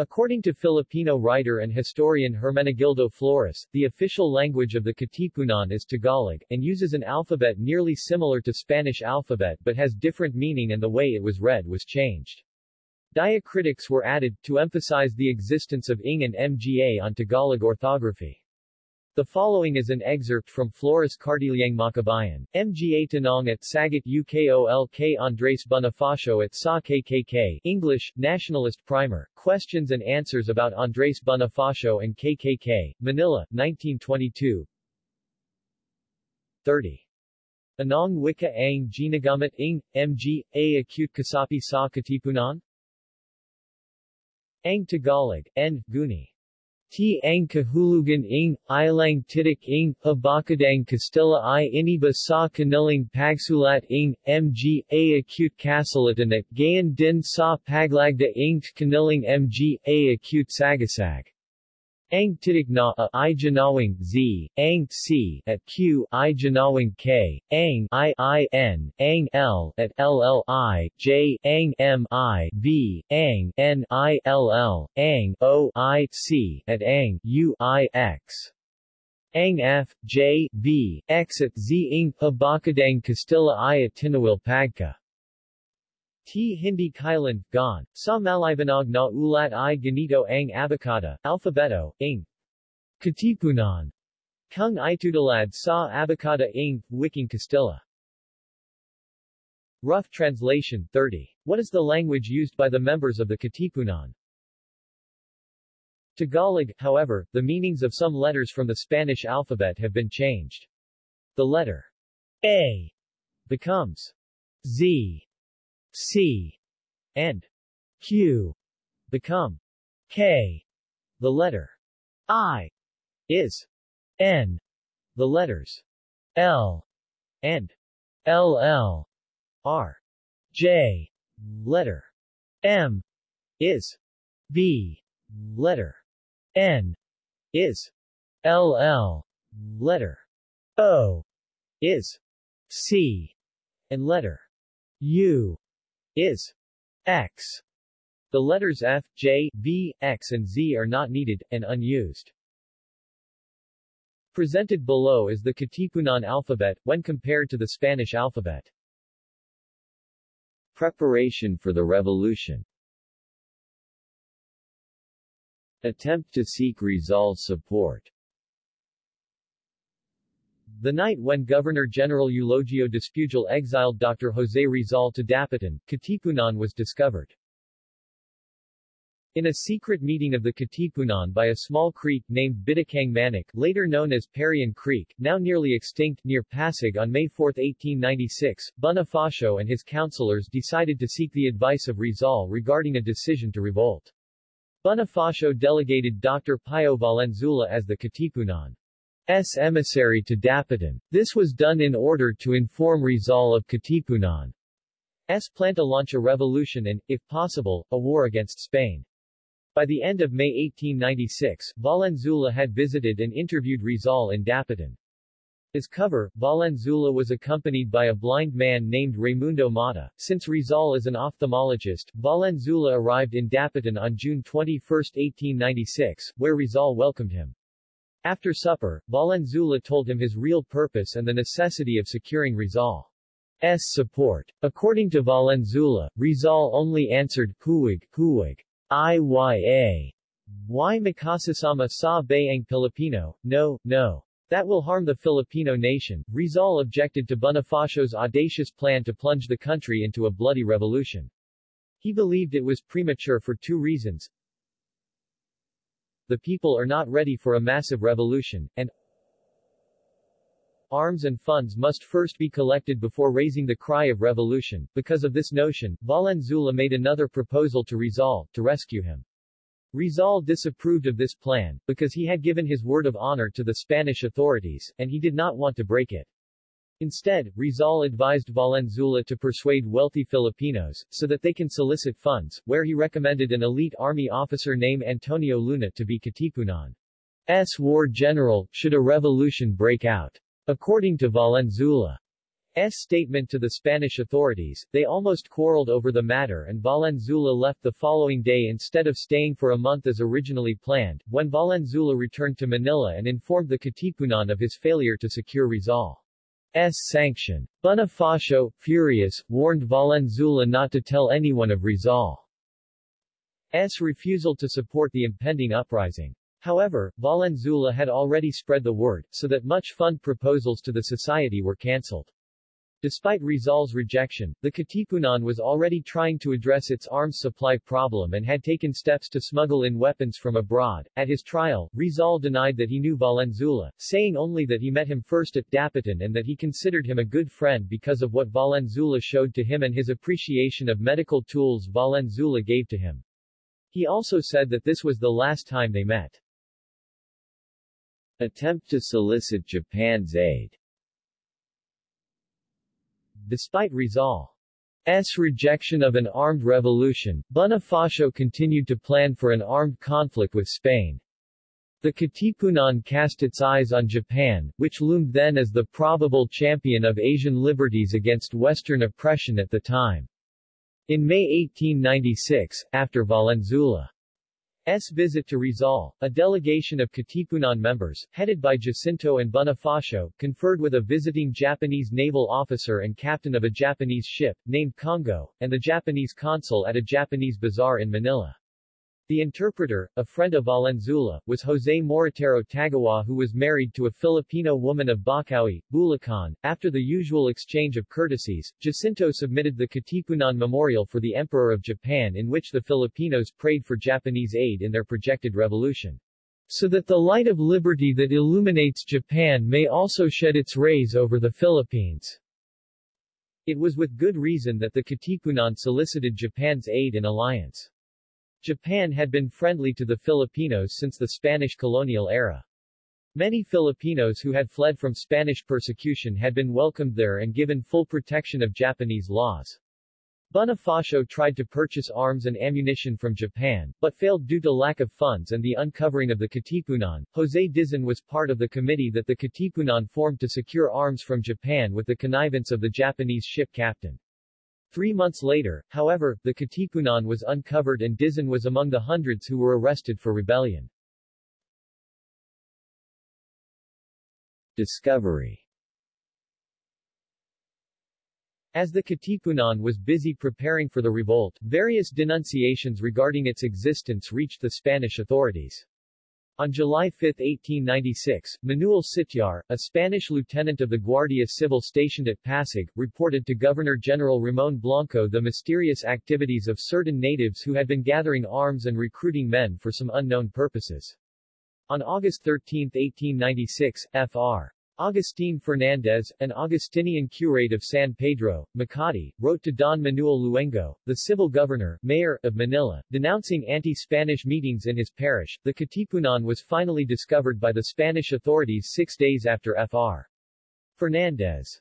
According to Filipino writer and historian Hermenegildo Flores, the official language of the Katipunan is Tagalog, and uses an alphabet nearly similar to Spanish alphabet but has different meaning and the way it was read was changed. Diacritics were added, to emphasize the existence of ing and mga on Tagalog orthography. The following is an excerpt from Flores Cartiliang Makabayan, Mga Tanong at Sagot UKOLK Andres Bonifacio at SA KKK, English, Nationalist Primer, Questions and Answers about Andres Bonifacio and KKK, Manila, 1922 30. Anong wika ang ginagamit ing, MG, a acute kasapi sa katipunan? Ang Tagalog, N. Guni. T ang kahulugan ing, ilang titik ing, abakadang Castilla i iniba sa kanilang pagsulat ing, mg, a acute kasalatanak, gayan din sa paglagda ing kanilang mg, a acute sagasag. Ang titig na a i janawing z, ang c at q i janawing k, ang i i n, ang l at ll i, j ang m i v, ang n i l l, ang o i c at ang u i x. Ang f, j, v, x at z ing habakadang Castilla i at tinawil pagka. T. Hindi Kailan, Gon, sa Malibanag na ulat i ganito ang abacada, Alphabeto, ing. Katipunan. Kung itudalad sa abacada ing, Wiking Castilla. Rough translation 30. What is the language used by the members of the Katipunan? Tagalog, however, the meanings of some letters from the Spanish alphabet have been changed. The letter A becomes Z C and Q become K. The letter I is N. The letters L and LL are J. Letter M is B. Letter N is LL. Letter O is C. And letter U is X. The letters F, J, V, X and Z are not needed, and unused. Presented below is the Katipunan alphabet, when compared to the Spanish alphabet. Preparation for the revolution Attempt to seek Rizal's support The night when Governor-General Eulogio Despujol exiled Dr. José Rizal to Dapitan, Katipunan was discovered. In a secret meeting of the Katipunan by a small creek named Bitukang Manok, later known as Parian Creek, now nearly extinct, near Pasig on May 4, 1896, Bonifacio and his councilors decided to seek the advice of Rizal regarding a decision to revolt. Bonifacio delegated Dr. Pio Valenzuela as the Katipunan's emissary to Dapitan. This was done in order to inform Rizal of Katipunan's plan to launch a revolution and, if possible, a war against Spain. By the end of May 1896, Valenzuela had visited and interviewed Rizal in Dapitan. As cover, Valenzuela was accompanied by a blind man named Raimundo Mata. Since Rizal is an ophthalmologist, Valenzuela arrived in Dapitan on June 21, 1896, where Rizal welcomed him. After supper, Valenzuela told him his real purpose and the necessity of securing Rizal's support. According to Valenzuela, Rizal only answered Puwag, Puwag, Iya. Why makasasama sa bayang Filipino? No, no. That will harm the Filipino nation. Rizal objected to Bonifacio's audacious plan to plunge the country into a bloody revolution. He believed it was premature for two reasons. The people are not ready for a massive revolution, and arms and funds must first be collected before raising the cry of revolution. Because of this notion, Valenzuela made another proposal to Rizal, to rescue him. Rizal disapproved of this plan, because he had given his word of honor to the Spanish authorities, and he did not want to break it. Instead, Rizal advised Valenzuela to persuade wealthy Filipinos, so that they can solicit funds, where he recommended an elite army officer named Antonio Luna to be Katipunan's war general, should a revolution break out. According to Valenzuela's statement to the Spanish authorities, they almost quarreled over the matter and Valenzuela left the following day instead of staying for a month as originally planned. When Valenzuela returned to Manila and informed the Katipunan of his failure to secure Rizal's sanction. Bonifacio, furious, warned Valenzuela not to tell anyone of Rizal's refusal to support the impending uprising. However, Valenzuela had already spread the word, so that much fund proposals to the society were cancelled. Despite Rizal's rejection, the Katipunan was already trying to address its arms supply problem and had taken steps to smuggle in weapons from abroad. At his trial, Rizal denied that he knew Valenzuela, saying only that he met him first at Dapitan and that he considered him a good friend because of what Valenzuela showed to him and his appreciation of medical tools Valenzuela gave to him. He also said that this was the last time they met. Attempt to solicit Japan's aid Despite Rizal's rejection of an armed revolution, Bonifacio continued to plan for an armed conflict with Spain. The Katipunan cast its eyes on Japan, which loomed then as the probable champion of Asian liberties against Western oppression at the time. In May 1896, after Valenzuela S. visit to Rizal, a delegation of Katipunan members, headed by Jacinto and Bonifacio, conferred with a visiting Japanese naval officer and captain of a Japanese ship, named Kongo, and the Japanese consul at a Japanese bazaar in Manila. The interpreter, a friend of Valenzuela, was Jose Moritaro Tagawa who was married to a Filipino woman of Bocaue, Bulacan. After the usual exchange of courtesies, Jacinto submitted the Katipunan Memorial for the Emperor of Japan in which the Filipinos prayed for Japanese aid in their projected revolution. So that the light of liberty that illuminates Japan may also shed its rays over the Philippines. It was with good reason that the Katipunan solicited Japan's aid and alliance. Japan had been friendly to the Filipinos since the Spanish colonial era. Many Filipinos who had fled from Spanish persecution had been welcomed there and given full protection of Japanese laws. Bonifacio tried to purchase arms and ammunition from Japan, but failed due to lack of funds and the uncovering of the Katipunan. Jose Dizon was part of the committee that the Katipunan formed to secure arms from Japan with the connivance of the Japanese ship captain. Three months later, however, the Katipunan was uncovered and Dizon was among the hundreds who were arrested for rebellion. Discovery As the Katipunan was busy preparing for the revolt, various denunciations regarding its existence reached the Spanish authorities. On July 5, 1896, Manuel Sitiar, a Spanish lieutenant of the Guardia Civil stationed at Pasig, reported to Governor-General Ramon Blanco the mysterious activities of certain natives who had been gathering arms and recruiting men for some unknown purposes. On August 13, 1896, Fr. Agustin Fernandez, an Augustinian curate of San Pedro, Makati, wrote to Don Manuel Luengo, the civil governor, mayor, of Manila, denouncing anti-Spanish meetings in his parish. The Katipunan was finally discovered by the Spanish authorities six days after Fr. Fernandez's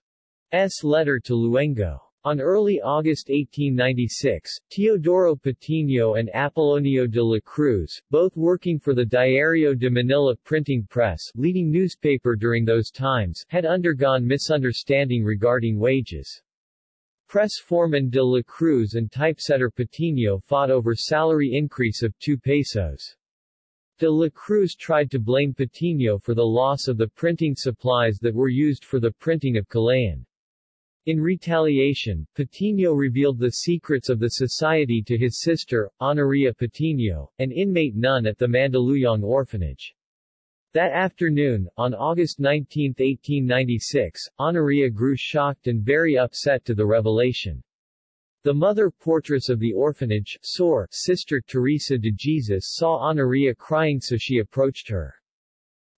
letter to Luengo. On early August 1896, Teodoro Patino and Apolonio de la Cruz, both working for the Diario de Manila printing press leading newspaper during those times, had undergone misunderstanding regarding wages. Press foreman de la Cruz and typesetter Patino fought over salary increase of 2 pesos. De la Cruz tried to blame Patino for the loss of the printing supplies that were used for the printing of Kalayaan. In retaliation, Patino revealed the secrets of the society to his sister, Honoria Patino, an inmate nun at the Mandaluyong orphanage. That afternoon, on August 19, 1896, Honoria grew shocked and very upset to the revelation. The mother portress of the orphanage, Sor, Sister Teresa de Jesus saw Honoria crying so she approached her.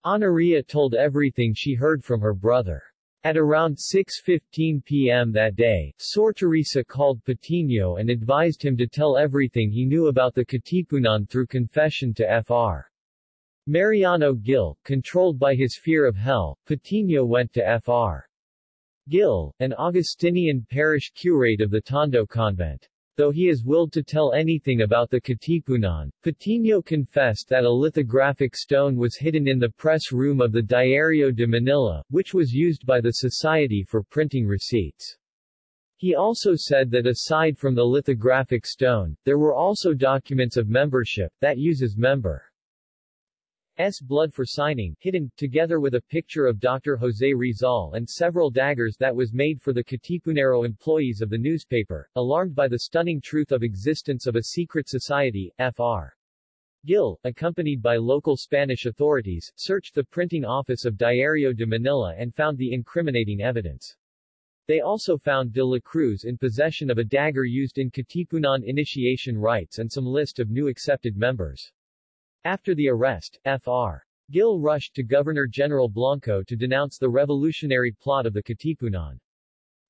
Honoria told everything she heard from her brother. At around 6.15 p.m. that day, Sor Teresa called Patino and advised him to tell everything he knew about the Katipunan through confession to Fr. Mariano Gil, controlled by his fear of hell, Patino went to Fr. Gil, an Augustinian parish curate of the Tondo convent. Though he is willed to tell anything about the Katipunan, Patino confessed that a lithographic stone was hidden in the press room of the Diario de Manila, which was used by the Society for printing receipts. He also said that aside from the lithographic stone, there were also documents of membership, that uses member S. blood for signing, hidden, together with a picture of Dr. Jose Rizal and several daggers that was made for the Katipunero employees of the newspaper, alarmed by the stunning truth of existence of a secret society, Fr. Gil, accompanied by local Spanish authorities, searched the printing office of Diario de Manila and found the incriminating evidence. They also found de la Cruz in possession of a dagger used in Katipunan initiation rites and some list of new accepted members. After the arrest, Fr. Gil rushed to Governor-General Blanco to denounce the revolutionary plot of the Katipunan.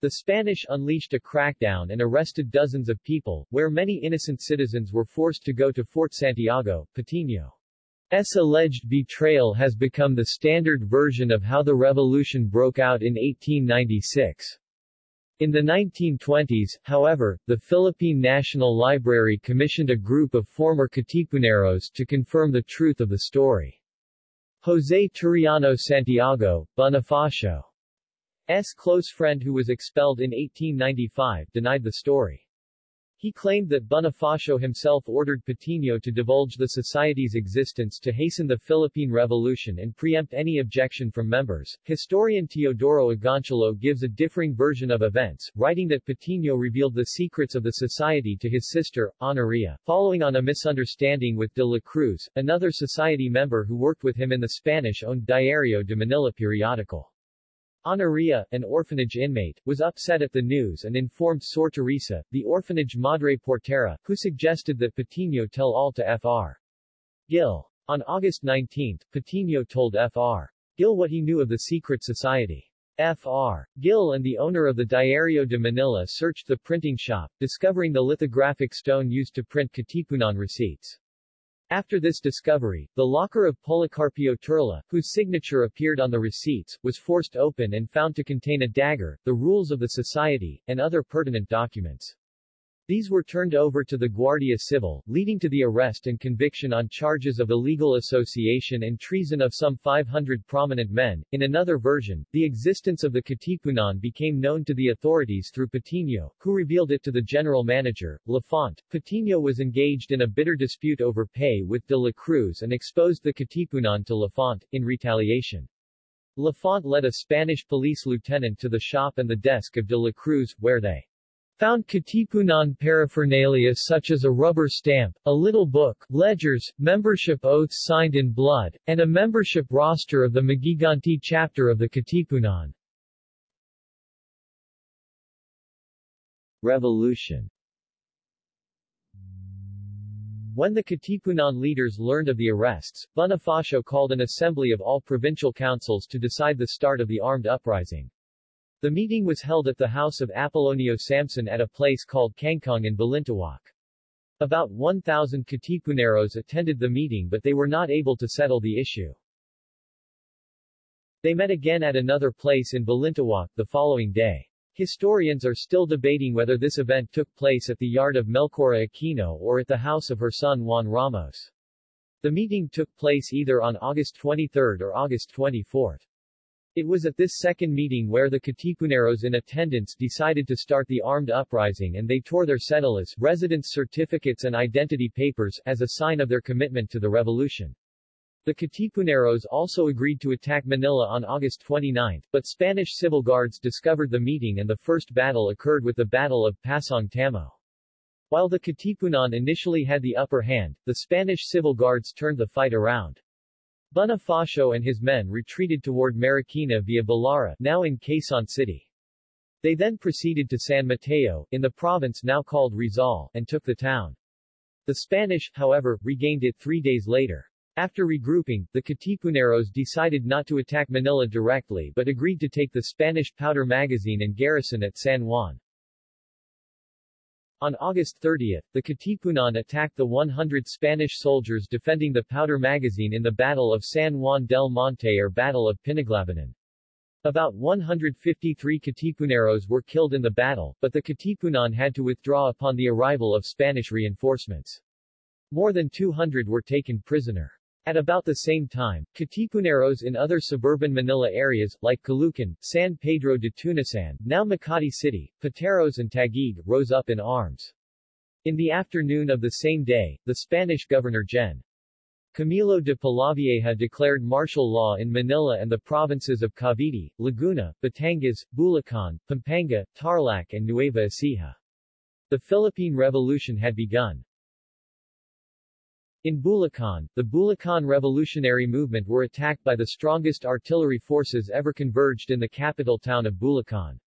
The Spanish unleashed a crackdown and arrested dozens of people, where many innocent citizens were forced to go to Fort Santiago, Patino's alleged betrayal has become the standard version of how the revolution broke out in 1896. In the 1920s, however, the Philippine National Library commissioned a group of former Katipuneros to confirm the truth of the story. José Turiano Santiago, Bonifacio's close friend who was expelled in 1895, denied the story. He claimed that Bonifacio himself ordered Patino to divulge the society's existence to hasten the Philippine Revolution and preempt any objection from members. Historian Teodoro Agoncillo gives a differing version of events, writing that Patino revealed the secrets of the society to his sister, Honoria, following on a misunderstanding with de la Cruz, another society member who worked with him in the Spanish-owned Diario de Manila periodical. Honoria, an orphanage inmate, was upset at the news and informed Sor Teresa, the orphanage Madre Portera, who suggested that Patino tell all to Fr. Gil. On August 19, Patino told Fr. Gil what he knew of the secret society. Fr. Gil and the owner of the Diario de Manila searched the printing shop, discovering the lithographic stone used to print Katipunan receipts. After this discovery, the locker of Policarpio Turla, whose signature appeared on the receipts, was forced open and found to contain a dagger, the rules of the society, and other pertinent documents. These were turned over to the Guardia Civil, leading to the arrest and conviction on charges of illegal association and treason of some 500 prominent men. In another version, the existence of the Katipunan became known to the authorities through Patino, who revealed it to the general manager, Lafont. Patino was engaged in a bitter dispute over pay with de la Cruz and exposed the Katipunan to Lafont, in retaliation. Lafont led a Spanish police lieutenant to the shop and the desk of de la Cruz, where they found Katipunan paraphernalia such as a rubber stamp, a little book, ledgers, membership oaths signed in blood, and a membership roster of the Maghiganti chapter of the Katipunan. Revolution When the Katipunan leaders learned of the arrests, Bonifacio called an assembly of all provincial councils to decide the start of the armed uprising. The meeting was held at the house of Apollonio Samson at a place called Kangkong in Balintawak. About 1,000 Katipuneros attended the meeting but they were not able to settle the issue. They met again at another place in Balintawak the following day. Historians are still debating whether this event took place at the yard of Melchora Aquino or at the house of her son Juan Ramos. The meeting took place either on August 23 or August 24. It was at this second meeting where the Katipuneros in attendance decided to start the armed uprising and they tore their cédulas residence certificates and identity papers as a sign of their commitment to the revolution. The Katipuneros also agreed to attack Manila on August 29, but Spanish civil guards discovered the meeting and the first battle occurred with the Battle of Pasong Tamo. While the Katipunan initially had the upper hand, the Spanish civil guards turned the fight around. Bonifacio and his men retreated toward Marikina via Balara, now in Quezon City. They then proceeded to San Mateo, in the province now called Rizal, and took the town. The Spanish, however, regained it three days later. After regrouping, the Katipuneros decided not to attack Manila directly but agreed to take the Spanish powder magazine and garrison at San Juan. On August 30, the Katipunan attacked the 100 Spanish soldiers defending the powder magazine in the Battle of San Juan del Monte or Battle of Pinaglabanan. About 153 Katipuneros were killed in the battle, but the Katipunan had to withdraw upon the arrival of Spanish reinforcements. More than 200 were taken prisoner. At about the same time, Katipuneros in other suburban Manila areas, like Caloocan, San Pedro de Tunasan, now Makati City, Pateros and Taguig, rose up in arms. In the afternoon of the same day, the Spanish governor Gen. Camilo de Polavieja declared martial law in Manila and the provinces of Cavite, Laguna, Batangas, Bulacan, Pampanga, Tarlac and Nueva Ecija. The Philippine Revolution had begun. In Bulacan, the Bulacan Revolutionary Movement were attacked by the strongest artillery forces ever converged in the capital town of Bulacan.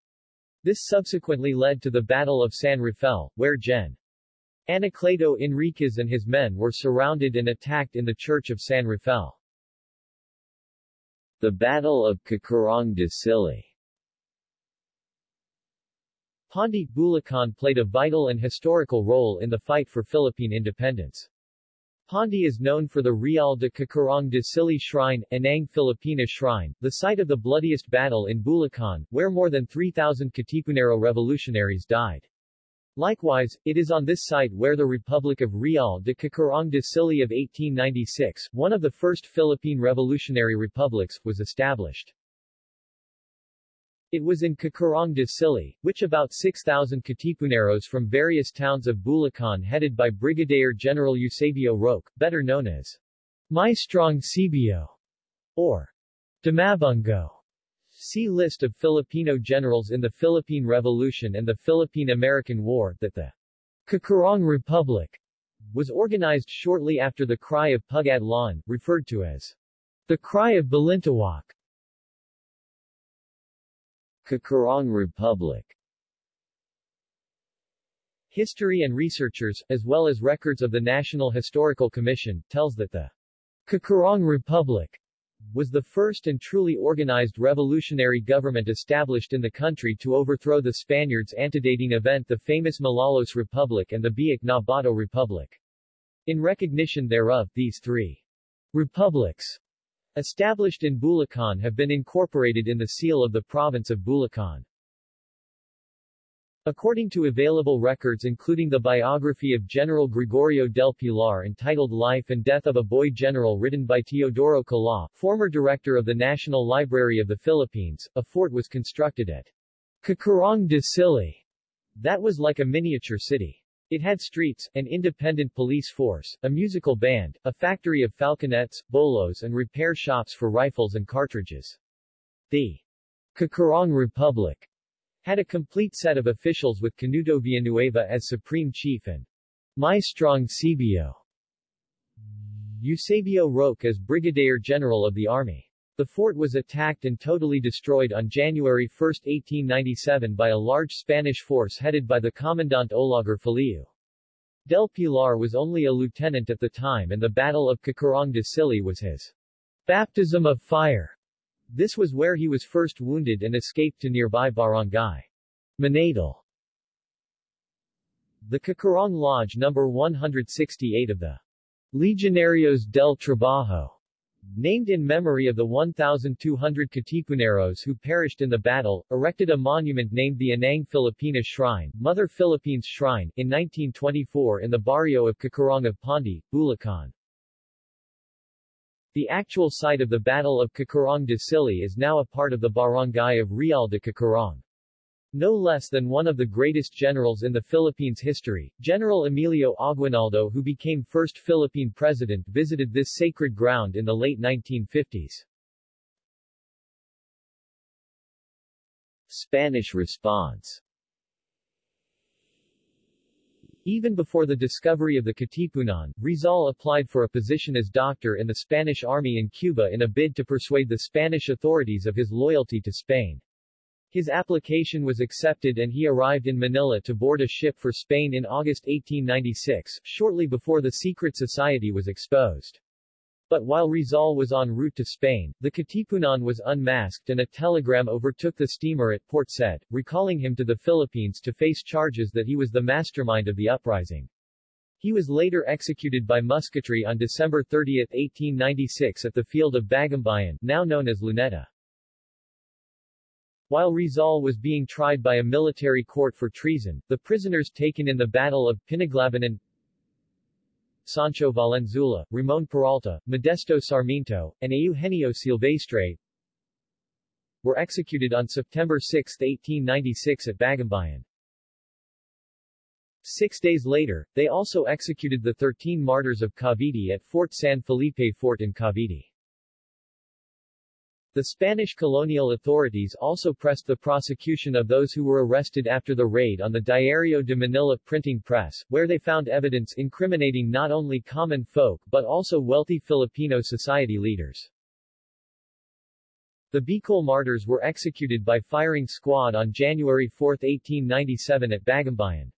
This subsequently led to the Battle of San Rafael, where Gen. Anacleto Enriquez and his men were surrounded and attacked in the church of San Rafael. The Battle of Cacarong de Sili Pandi, Bulacan played a vital and historical role in the fight for Philippine independence. Pandi is known for the Real de Cacarong de Sili Shrine, Inang Filipina Shrine, the site of the bloodiest battle in Bulacan, where more than 3,000 Katipunero revolutionaries died. Likewise, it is on this site where the Republic of Real de Cacarong de Sili of 1896, one of the first Philippine revolutionary republics, was established. It was in Cacarong de Sili, which about 6,000 Katipuneros from various towns of Bulacan headed by Brigadier General Eusebio Roque, better known as Maestrong Cebio, or Dimabungo. See List of Filipino generals in the Philippine Revolution and the Philippine-American War, that the Cacarong Republic was organized shortly after the Cry of Pugad Lawin, referred to as the Cry of Balintawak. Cacarong Republic History and researchers, as well as records of the National Historical Commission, tells that the Cacarong Republic was the first and truly organized revolutionary government established in the country to overthrow the Spaniards antedating event the famous Malolos Republic and the Biak na Bato Republic. In recognition thereof, these three republics established in Bulacan have been incorporated in the seal of the province of Bulacan. According to available records including the biography of General Gregorio del Pilar entitled Life and Death of a Boy General written by Teodoro Kalaw, former director of the National Library of the Philippines, a fort was constructed at Cacarong de Sili that was like a miniature city. It had streets, an independent police force, a musical band, a factory of falconets, bolos and repair shops for rifles and cartridges. The Kakarong Republic had a complete set of officials with Canuto Villanueva as supreme chief and Maestrong Cebio Eusebio Roque as Brigadier General of the Army. The fort was attacked and totally destroyed on January 1, 1897 by a large Spanish force headed by the Commandant Olaguer Feliu. Del Pilar was only a lieutenant at the time and the Battle of Cacarong de Sili was his baptism of fire. This was where he was first wounded and escaped to nearby barangay Manatal. The Cacarong Lodge No. 168 of the Legionarios del Trabajo, named in memory of the 1,200 Katipuneros who perished in the battle, erected a monument named the Inang Filipina Shrine, Mother Philippines Shrine, in 1924 in the barrio of Cacarong of Pandi, Bulacan. The actual site of the Battle of Cacarong de Sili is now a part of the barangay of Real de Cacarong. No less than one of the greatest generals in the Philippines' history, General Emilio Aguinaldo who became first Philippine president visited this sacred ground in the late 1950s. Spanish response Even before the discovery of the Katipunan, Rizal applied for a position as doctor in the Spanish army in Cuba in a bid to persuade the Spanish authorities of his loyalty to Spain. His application was accepted and he arrived in Manila to board a ship for Spain in August 1896, shortly before the secret society was exposed. But while Rizal was en route to Spain, the Katipunan was unmasked and a telegram overtook the steamer at Port Said, recalling him to the Philippines to face charges that he was the mastermind of the uprising. He was later executed by musketry on December 30, 1896 at the field of Bagumbayan, now known as Luneta. While Rizal was being tried by a military court for treason, the prisoners taken in the Battle of Pinaglabanan Sancho Valenzuela, Ramon Peralta, Modesto Sarmiento, and Eugenio Silvestre were executed on September 6, 1896 at Bagumbayan. Six days later, they also executed the 13 martyrs of Cavite at Fort San Felipe Fort in Cavite. The Spanish colonial authorities also pressed the prosecution of those who were arrested after the raid on the Diario de Manila printing press, where they found evidence incriminating not only common folk but also wealthy Filipino society leaders. The Bicol martyrs were executed by firing squad on January 4, 1897 at Bagumbayan.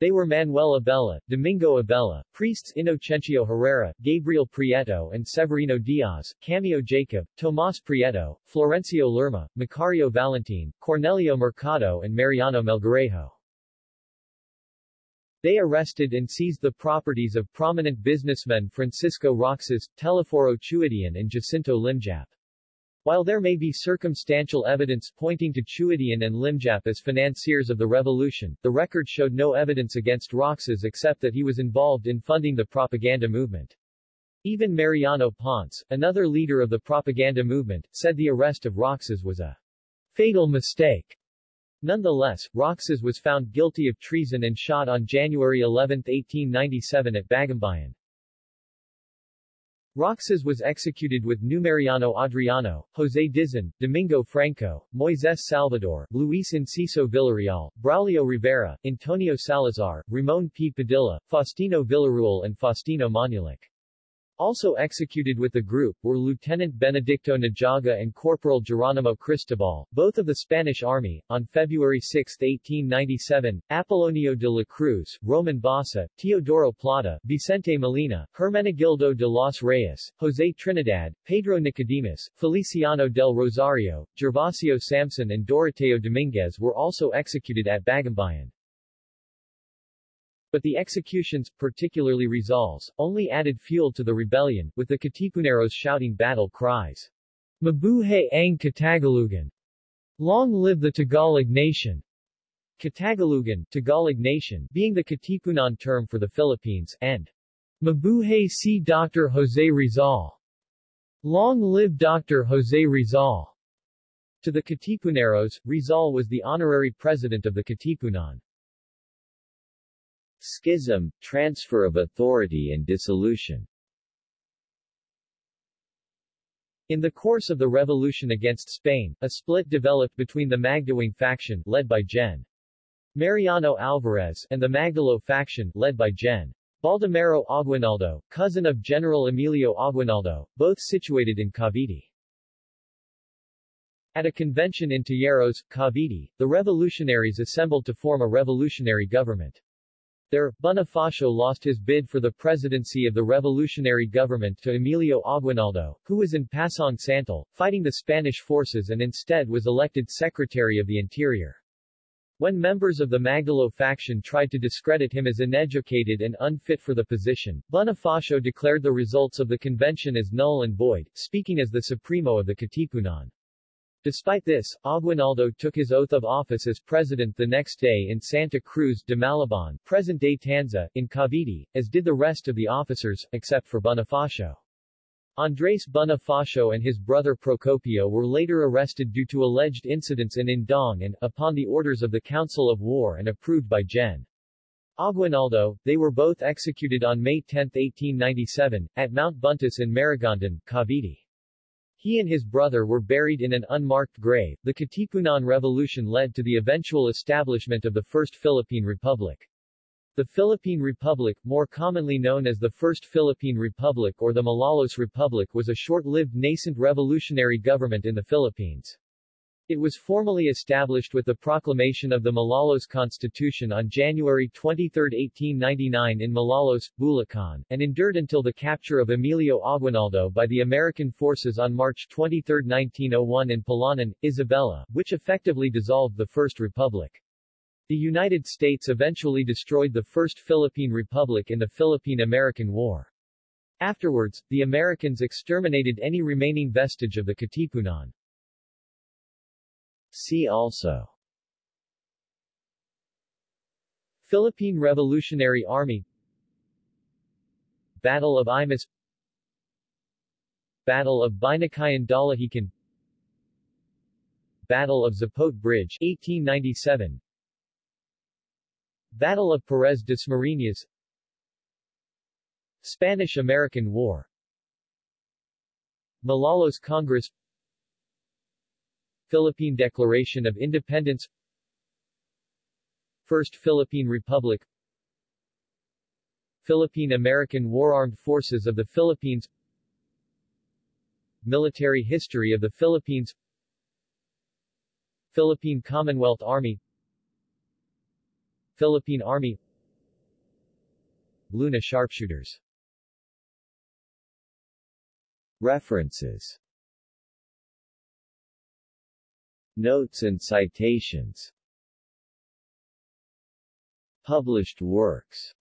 They were Manuel Abella, Domingo Abella, priests Inocencio Herrera, Gabriel Prieto and Severino Diaz, Camilo Jacob, Tomas Prieto, Florencio Lerma, Macario Valentin, Cornelio Mercado and Mariano Melgarejo. They arrested and seized the properties of prominent businessmen Francisco Roxas, Telesforo Chuidian and Jacinto Limjap. While there may be circumstantial evidence pointing to Chuidian and Limjap as financiers of the revolution, the record showed no evidence against Roxas except that he was involved in funding the propaganda movement. Even Mariano Ponce, another leader of the propaganda movement, said the arrest of Roxas was a fatal mistake. Nonetheless, Roxas was found guilty of treason and shot on January 11, 1897 at Bagumbayan. Roxas was executed with Numeriano Adriano, José Dizon, Domingo Franco, Moises Salvador, Luis Enciso Villarreal, Braulio Rivera, Antonio Salazar, Ramon P. Padilla, Faustino Villarreal and Faustino Manulik. Also executed with the group were Lieutenant Benedicto Nijaga and Corporal Geronimo Cristobal, both of the Spanish Army, on February 6, 1897, Apollonio de la Cruz, Roman Basa, Teodoro Plata, Vicente Molina, Hermenegildo de los Reyes, José Trinidad, Pedro Nicodemus, Feliciano del Rosario, Gervasio Samson and Doroteo Dominguez were also executed at Bagumbayan. But the executions, particularly Rizal's, only added fuel to the rebellion, with the Katipuneros shouting battle cries. Mabuhay ang Katagalugan! Long live the Tagalog nation! Katagalugan, Tagalog nation, being the Katipunan term for the Philippines, and Mabuhay si Dr. Jose Rizal! Long live Dr. Jose Rizal! To the Katipuneros, Rizal was the honorary president of the Katipunan. Schism, transfer of authority and dissolution In the course of the revolution against Spain, a split developed between the Magdiwang faction, led by Gen. Mariano Alvarez, and the Magdalo faction, led by Gen. Baldomero Aguinaldo, cousin of General Emilio Aguinaldo, both situated in Cavite. At a convention in Tejeros, Cavite, the revolutionaries assembled to form a revolutionary government. There, Bonifacio lost his bid for the presidency of the revolutionary government to Emilio Aguinaldo, who was in Pasong Santol, fighting the Spanish forces and instead was elected Secretary of the Interior. When members of the Magdalo faction tried to discredit him as uneducated and unfit for the position, Bonifacio declared the results of the convention as null and void, speaking as the Supremo of the Katipunan. Despite this, Aguinaldo took his oath of office as president the next day in Santa Cruz de Malabon, present-day Tanza, in Cavite, as did the rest of the officers, except for Bonifacio. Andres Bonifacio and his brother Procopio were later arrested due to alleged incidents in Indang and, upon the orders of the Council of War and approved by Gen. Aguinaldo, they were both executed on May 10, 1897, at Mount Buntis in Maragondon, Cavite. He and his brother were buried in an unmarked grave. The Katipunan Revolution led to the eventual establishment of the First Philippine Republic. The Philippine Republic, more commonly known as the First Philippine Republic or the Malolos Republic was a short-lived nascent revolutionary government in the Philippines. It was formally established with the proclamation of the Malolos Constitution on January 23, 1899 in Malolos, Bulacan, and endured until the capture of Emilio Aguinaldo by the American forces on March 23, 1901 in Palanan, Isabela, which effectively dissolved the First Republic. The United States eventually destroyed the First Philippine Republic in the Philippine-American War. Afterwards, the Americans exterminated any remaining vestige of the Katipunan. See also. Philippine Revolutionary Army. Battle of Imus Battle of Binakayan Dalahican Battle of Zapote Bridge 1897 Battle of Perez Dasmariñas Spanish-American War. Malolos Congress Philippine Declaration of Independence. First Philippine Republic. Philippine-American War Armed Forces of the Philippines. Military History of the Philippines. Philippine Commonwealth Army. Philippine Army. Luna Sharpshooters. References Notes and citations Published works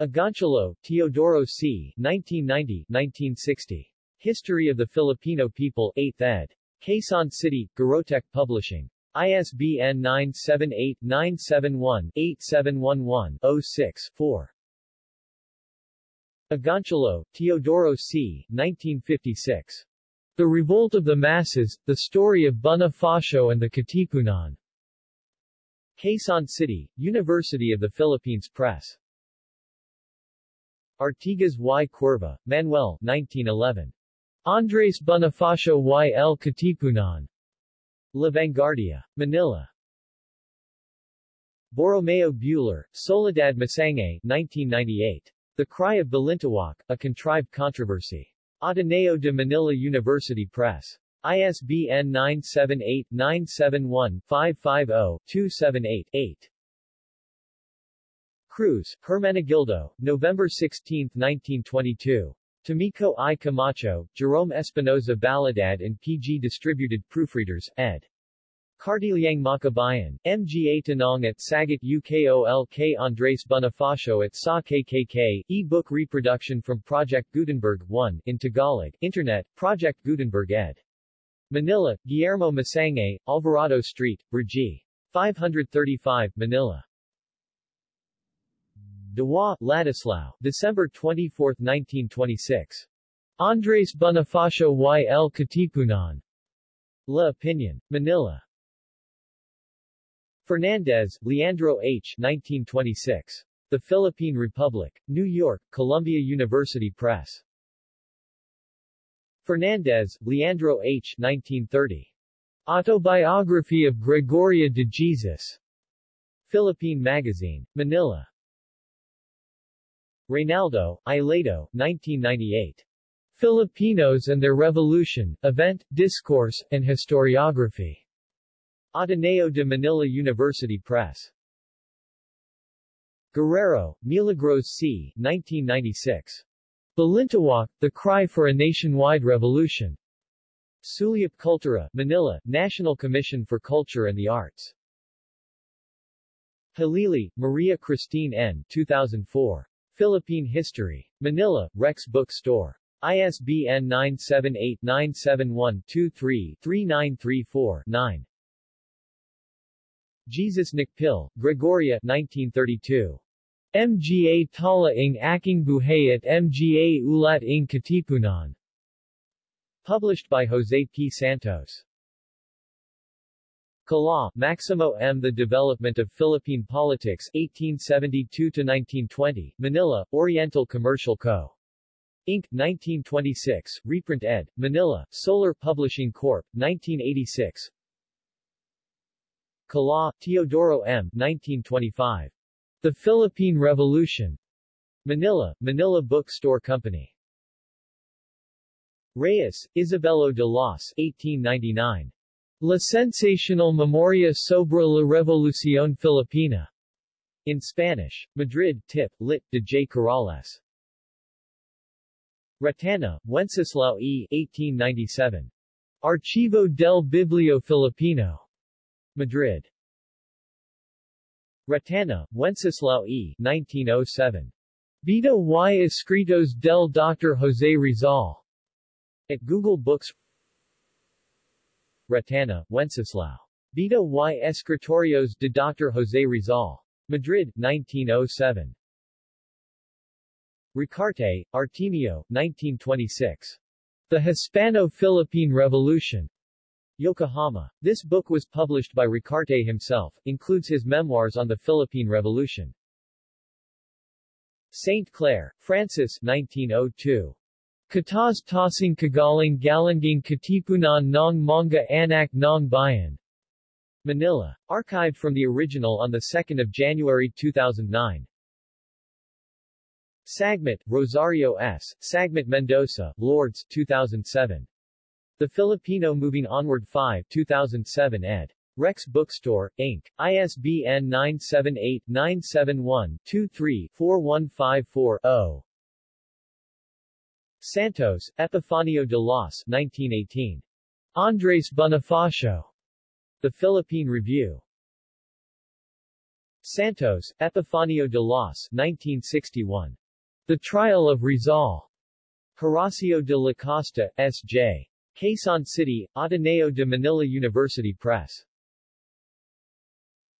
Agoncillo, Teodoro C. 1990-1960. History of the Filipino People, 8th ed. Quezon City, Garotech Publishing. ISBN 978-971-8711-06-4. Agoncillo, Teodoro C. 1956. The Revolt of the Masses, The Story of Bonifacio and the Katipunan. Quezon City, University of the Philippines Press. Artigas y Cuerva, Manuel 1911. Andres Bonifacio y el Katipunan. La Vanguardia. Manila. Borromeo Buehler, Soledad Masangkay 1998. The Cry of Balintawak, A Contrived Controversy. Ateneo de Manila University Press. ISBN 978-971-550-278-8. Cruz, Hermenegildo, November 16, 1922. Tomiko I. Camacho, Jerome Espinoza Baladad and PG Distributed Proofreaders, ed. Kartilyang Makabayan, MGA Tanong at Sagot UKOLK Andres Bonifacio at SA KKK, e-book reproduction from Project Gutenberg 1, in Tagalog, Internet, Project Gutenberg ed. Manila, Guillermo Masangkay, Alvarado Street, Brgy. 535, Manila. Diwa, Ladislao, December 24, 1926. Andres Bonifacio y el Katipunan. La Opinion. Manila. Fernandez, Leandro H. 1926. The Philippine Republic. New York, Columbia University Press. Fernandez, Leandro H. 1930. Autobiography of Gregoria de Jesus. Philippine Magazine. Manila. Reynaldo, Ileto, 1998. Filipinos and Their Revolution, Event, Discourse, and Historiography. Ateneo de Manila University Press. Guerrero, Milagros C. 1996. Balintawak, The Cry for a Nationwide Revolution. Sulyap Cultura, Manila, National Commission for Culture and the Arts. Halili, Maria Christine N. 2004. Philippine History. Manila, Rex Bookstore. ISBN 978-971-23-3934-9. Jesus Nakpil, Gregoria 1932. Mga Tala ng Aking Buhay at Mga Ulat ng Katipunan. Published by Jose P. Santos. Kalaw, Maximo M. The Development of Philippine Politics 1872-1920, Manila, Oriental Commercial Co. Inc., 1926, reprint ed., Manila, Solar Publishing Corp., 1986 Kalaw, Teodoro M. 1925. The Philippine Revolution. Manila, Manila Bookstore Company. Reyes, Isabelo de Los 1899. La Sensacional Memoria sobre la Revolución Filipina. In Spanish. Madrid, Tip, Lit. de J. Corrales. Retana, Wenceslao E. 1897. Archivo del Bibliófilo Filipino. Madrid. Retana, Wenceslao E. 1907. Vida y Escritos del Dr. José Rizal. At Google Books Retana, Wenceslao. Vida y Escritorios de Dr. José Rizal. Madrid, 1907. Ricarte, Artemio, 1926. The Hispano-Philippine Revolution. Yokohama. This book was published by Ricarte himself, includes his memoirs on the Philippine Revolution. St. Clair, Francis 1902. Katas Tasing Kagaling Galanging Katipunan ng Manga Anak ng Bayan. Manila. Archived from the original on 2 January 2009. Sagmit, Rosario S., Sagmit Mendoza, Lourdes, 2007. The Filipino Moving Onward 5 2007 ed. Rex Bookstore, Inc., ISBN 978-971-23-4154-0. Santos, Epifanio de Los 1918. Andres Bonifacio. The Philippine Review. Santos, Epifanio de Los 1961. The Trial of Rizal. Horacio de la Costa, S.J. Quezon City, Ateneo de Manila University Press.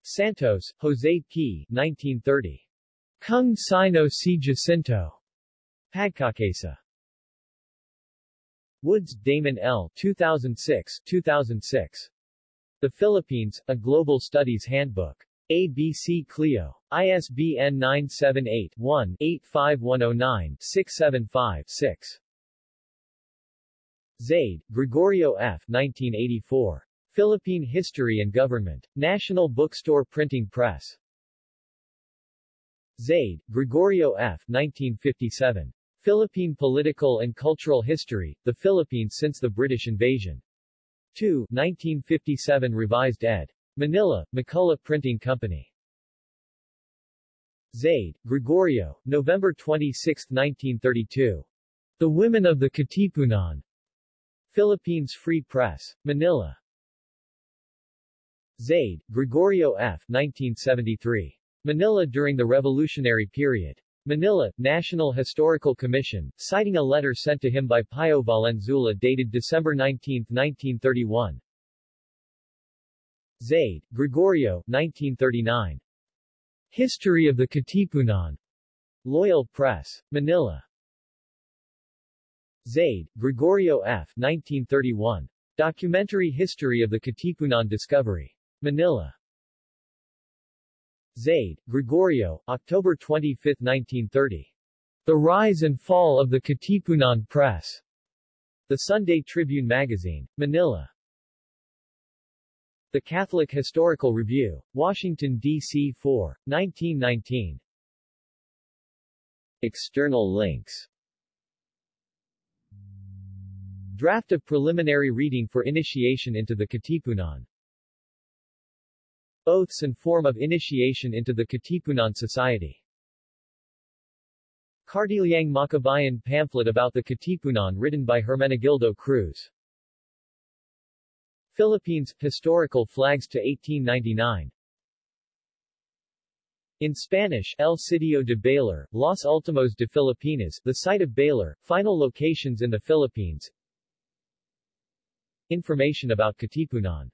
Santos, Jose P. 1930. Kung Sino si Jacinto. Pagkakasa. Woods, Damon L. 2006, 2006. The Philippines, A Global Studies Handbook. ABC Clio. ISBN 978-1-85109-675-6. Zaide, Gregorio F. 1984. Philippine History and Government. National Bookstore Printing Press. Zaide, Gregorio F. 1957. Philippine Political and Cultural History, The Philippines Since the British Invasion. 2, 1957 Revised ed. Manila, McCullough Printing Company. Zaide, Gregorio, November 26, 1932. The Women of the Katipunan. Philippines Free Press. Manila. Zaide, Gregorio F. 1973. Manila during the Revolutionary Period. Manila, National Historical Commission, citing a letter sent to him by Pio Valenzuela dated December 19, 1931. Zaide, Gregorio, 1939. History of the Katipunan. Loyal Press. Manila. Zaide, Gregorio F. 1931. Documentary History of the Katipunan Discovery. Manila. Zaide, Gregorio, October 25, 1930. The Rise and Fall of the Katipunan Press. The Sunday Tribune Magazine, Manila. The Catholic Historical Review. Washington, D.C. 4, 1919. External links Draft of preliminary reading for initiation into the Katipunan. Oaths and form of initiation into the Katipunan Society. Kartilyang Makabayan pamphlet about the Katipunan written by Hermenegildo Cruz. Philippines, historical flags to 1899. In Spanish, El Sitio de Baler, Los Ultimos de Filipinas, the site of Baler, final locations in the Philippines. Information about Katipunan